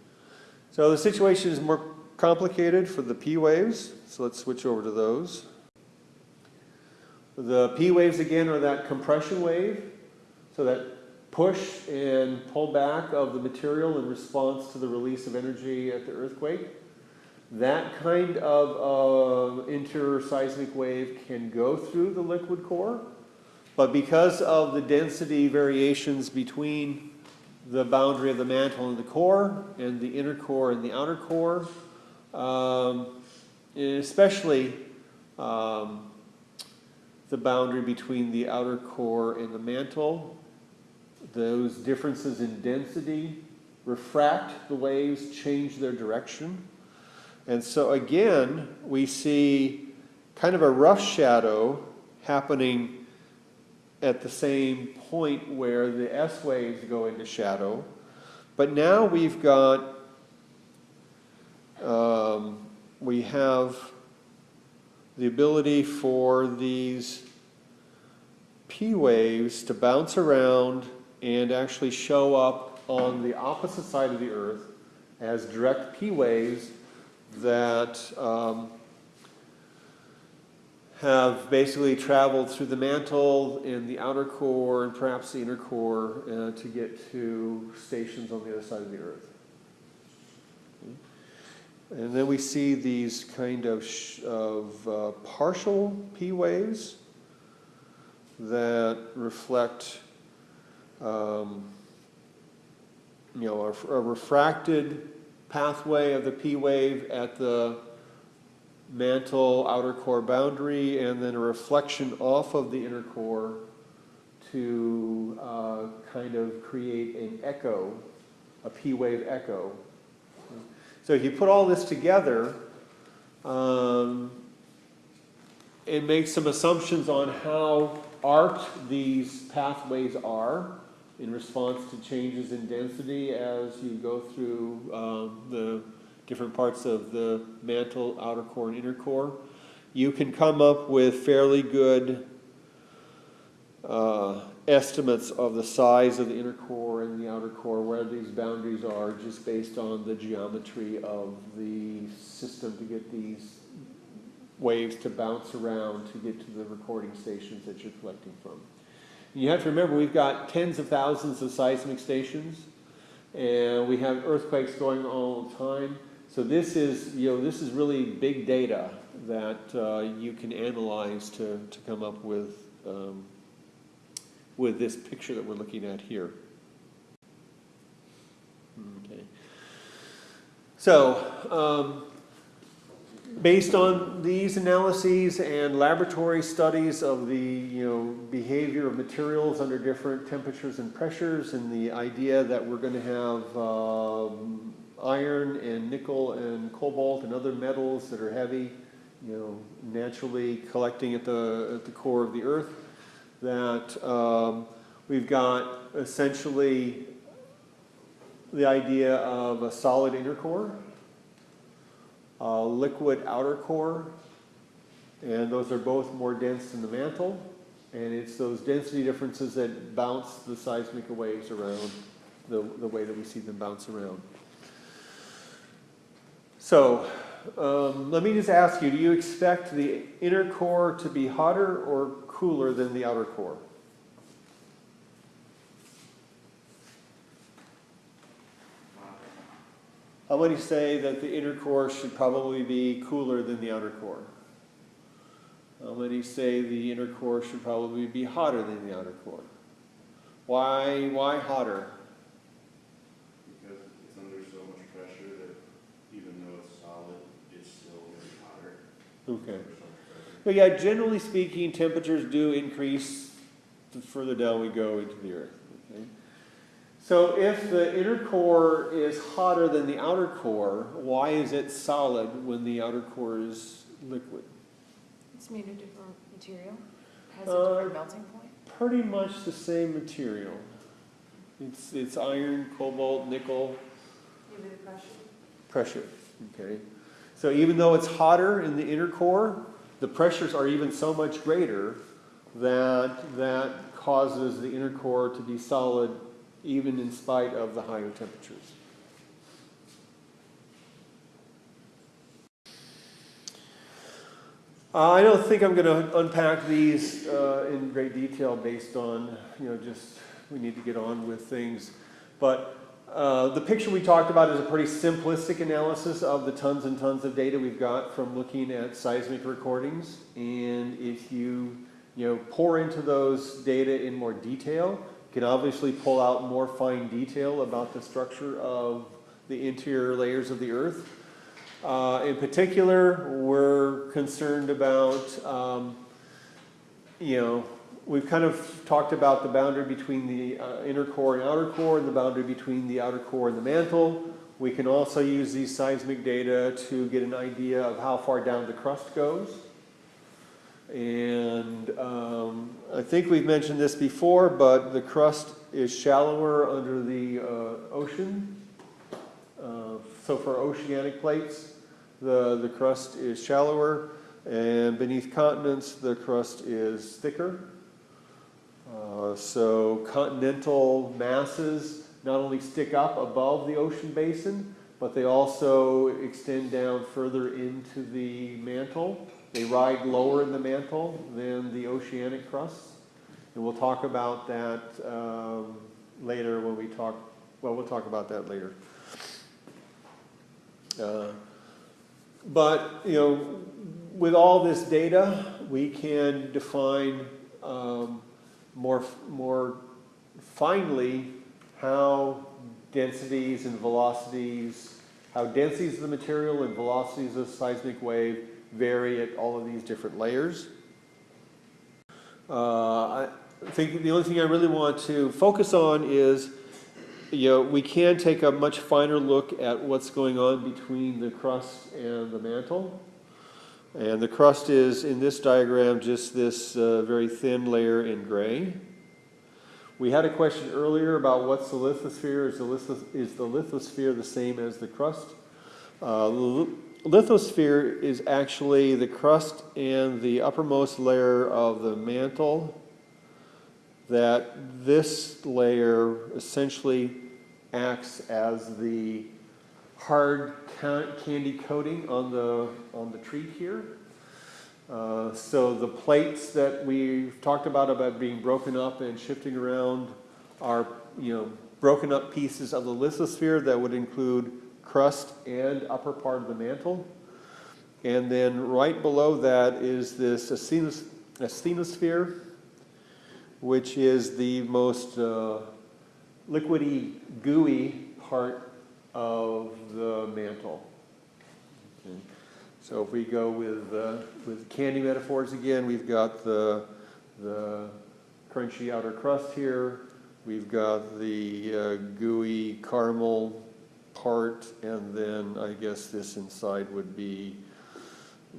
So the situation is more complicated for the P waves, so let's switch over to those. The P waves again are that compression wave, so that push and pull back of the material in response to the release of energy at the earthquake. That kind of uh, interseismic wave can go through the liquid core, but because of the density variations between the boundary of the mantle and the core, and the inner core and the outer core, um, especially um, the boundary between the outer core and the mantle, those differences in density refract the waves, change their direction. And so again, we see kind of a rough shadow happening at the same point where the S waves go into shadow. But now we've got, um, we have the ability for these P waves to bounce around and actually show up on the opposite side of the Earth as direct P waves that um, have basically traveled through the mantle and the outer core and perhaps the inner core uh, to get to stations on the other side of the Earth. And then we see these kind of, of uh, partial P waves that reflect, um, you know, a, a refracted pathway of the P wave at the mantle outer core boundary, and then a reflection off of the inner core to uh, kind of create an echo, a P wave echo. So if you put all this together, um, and make some assumptions on how arced these pathways are in response to changes in density as you go through um, the different parts of the mantle, outer core, and inner core, you can come up with fairly good uh, estimates of the size of the inner core and the outer core, where these boundaries are, just based on the geometry of the system to get these waves to bounce around to get to the recording stations that you're collecting from. You have to remember, we've got tens of thousands of seismic stations, and we have earthquakes going all the time. So this is, you know, this is really big data that uh, you can analyze to, to come up with, um, with this picture that we're looking at here. Okay. So, um, based on these analyses and laboratory studies of the you know behavior of materials under different temperatures and pressures and the idea that we're going to have um, iron and nickel and cobalt and other metals that are heavy you know naturally collecting at the at the core of the earth that um, we've got essentially the idea of a solid inner core uh, liquid outer core, and those are both more dense than the mantle. And it's those density differences that bounce the seismic waves around the, the way that we see them bounce around. So, um, let me just ask you, do you expect the inner core to be hotter or cooler than the outer core? How many say that the inner core should probably be cooler than the outer core? How many say the inner core should probably be hotter than the outer core? Why, why hotter? Because it's under so much pressure that even though it's solid, it's still gonna hotter. Okay. But yeah, generally speaking, temperatures do increase the further down we go into the earth. Okay? So if the inner core is hotter than the outer core, why is it solid when the outer core is liquid? It's made of different material, has Uh, a different melting point. Pretty much the same material. It's, it's iron, cobalt, nickel, Maybe the pressure. pressure, okay? So even though it's hotter in the inner core, the pressures are even so much greater that that causes the inner core to be solid even in spite of the higher temperatures. Uh, I don't think I'm going to unpack these uh, in great detail based on, you know, just we need to get on with things. But uh, the picture we talked about is a pretty simplistic analysis of the tons and tons of data we've got from looking at seismic recordings. And if you, you know, pore into those data in more detail, can obviously pull out more fine detail about the structure of the interior layers of the Earth. Uh, in particular, we're concerned about, um, you know, we've kind of talked about the boundary between the uh, inner core and outer core and the boundary between the outer core and the mantle. We can also use these seismic data to get an idea of how far down the crust goes. And um, I think we've mentioned this before, but the crust is shallower under the uh, ocean. Uh, So for oceanic plates, the, the crust is shallower, and beneath continents, the crust is thicker. Uh, So continental masses not only stick up above the ocean basin, but they also extend down further into the mantle. They ride lower in the mantle than the oceanic crusts. And we'll talk about that um, later when we talk, well, we'll talk about that later. Uh, But, you know, with all this data, we can define um, more, more finely how densities and velocities, how densities of the material and velocities of seismic wave vary at all of these different layers. Uh, I think the only thing I really want to focus on is, you know, we can take a much finer look at what's going on between the crust and the mantle. And the crust is, in this diagram, just this uh, very thin layer in gray. We had a question earlier about what's the lithosphere. Is the, lithos is the lithosphere the same as the crust? Uh, lithosphere is actually the crust and the uppermost layer of the mantle that this layer essentially acts as the hard candy coating on the, on the tree here. Uh, so the plates that we've talked about, about being broken up and shifting around are, you know, broken up pieces of the lithosphere that would include crust and upper part of the mantle. And then right below that is this asthenos- asthenosphere, which is the most uh, liquidy, gooey part of the mantle. Okay. So if we go with, uh, with candy metaphors again, we've got the, the crunchy outer crust here, we've got the uh, gooey caramel part, and then I guess this inside would be,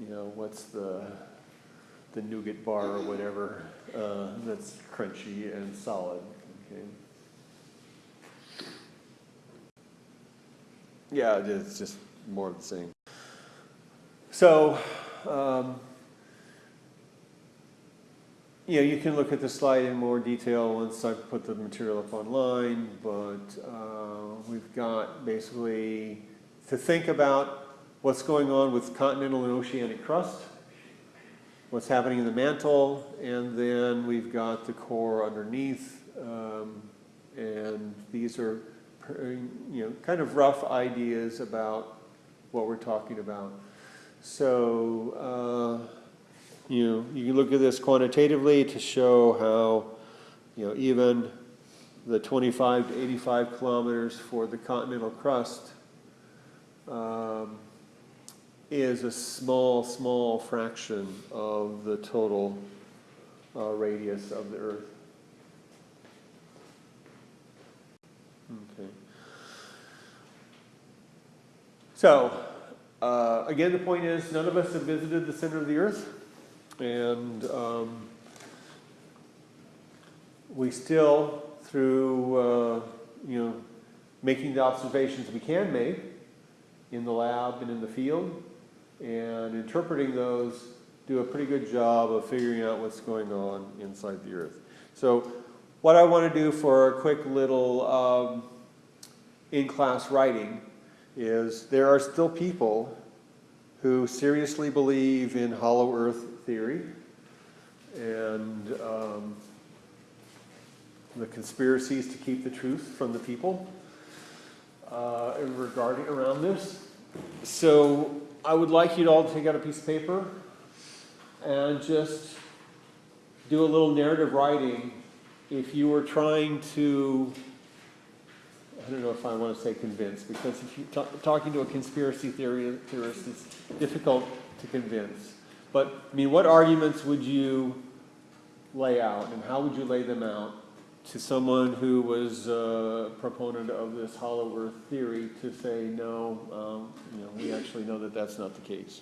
you know, what's the, the nougat bar or whatever, uh, that's crunchy and solid, okay? Yeah, it's just more of the same. So, um, you know, you can look at the slide in more detail once I put the material up online, but uh, we've got basically to think about what's going on with continental and oceanic crust, what's happening in the mantle, and then we've got the core underneath, um, and these are, you know, kind of rough ideas about what we're talking about. So, uh, you you can look at this quantitatively to show how, you know, even the 25 to 85 kilometers for the continental crust um, is a small, small fraction of the total uh, radius of the Earth. Okay. So, uh, again, the point is, none of us have visited the center of the Earth, and um, we still, through uh, you know, making the observations we can make in the lab and in the field, and interpreting those, do a pretty good job of figuring out what's going on inside the Earth. So, what I want to do for a quick little um, in-class writing is there are still people who seriously believe in hollow earth theory and um, the conspiracies to keep the truth from the people uh, regarding around this. So I would like you to all take out a piece of paper and just do a little narrative writing if you were trying to I don't know if I want to say convince, because if you're ta- talking to a conspiracy theory, theorist, it's difficult to convince. But I mean, what arguments would you lay out and how would you lay them out to someone who was a proponent of this hollow earth theory to say, no, um, you know, we actually know that that's not the case?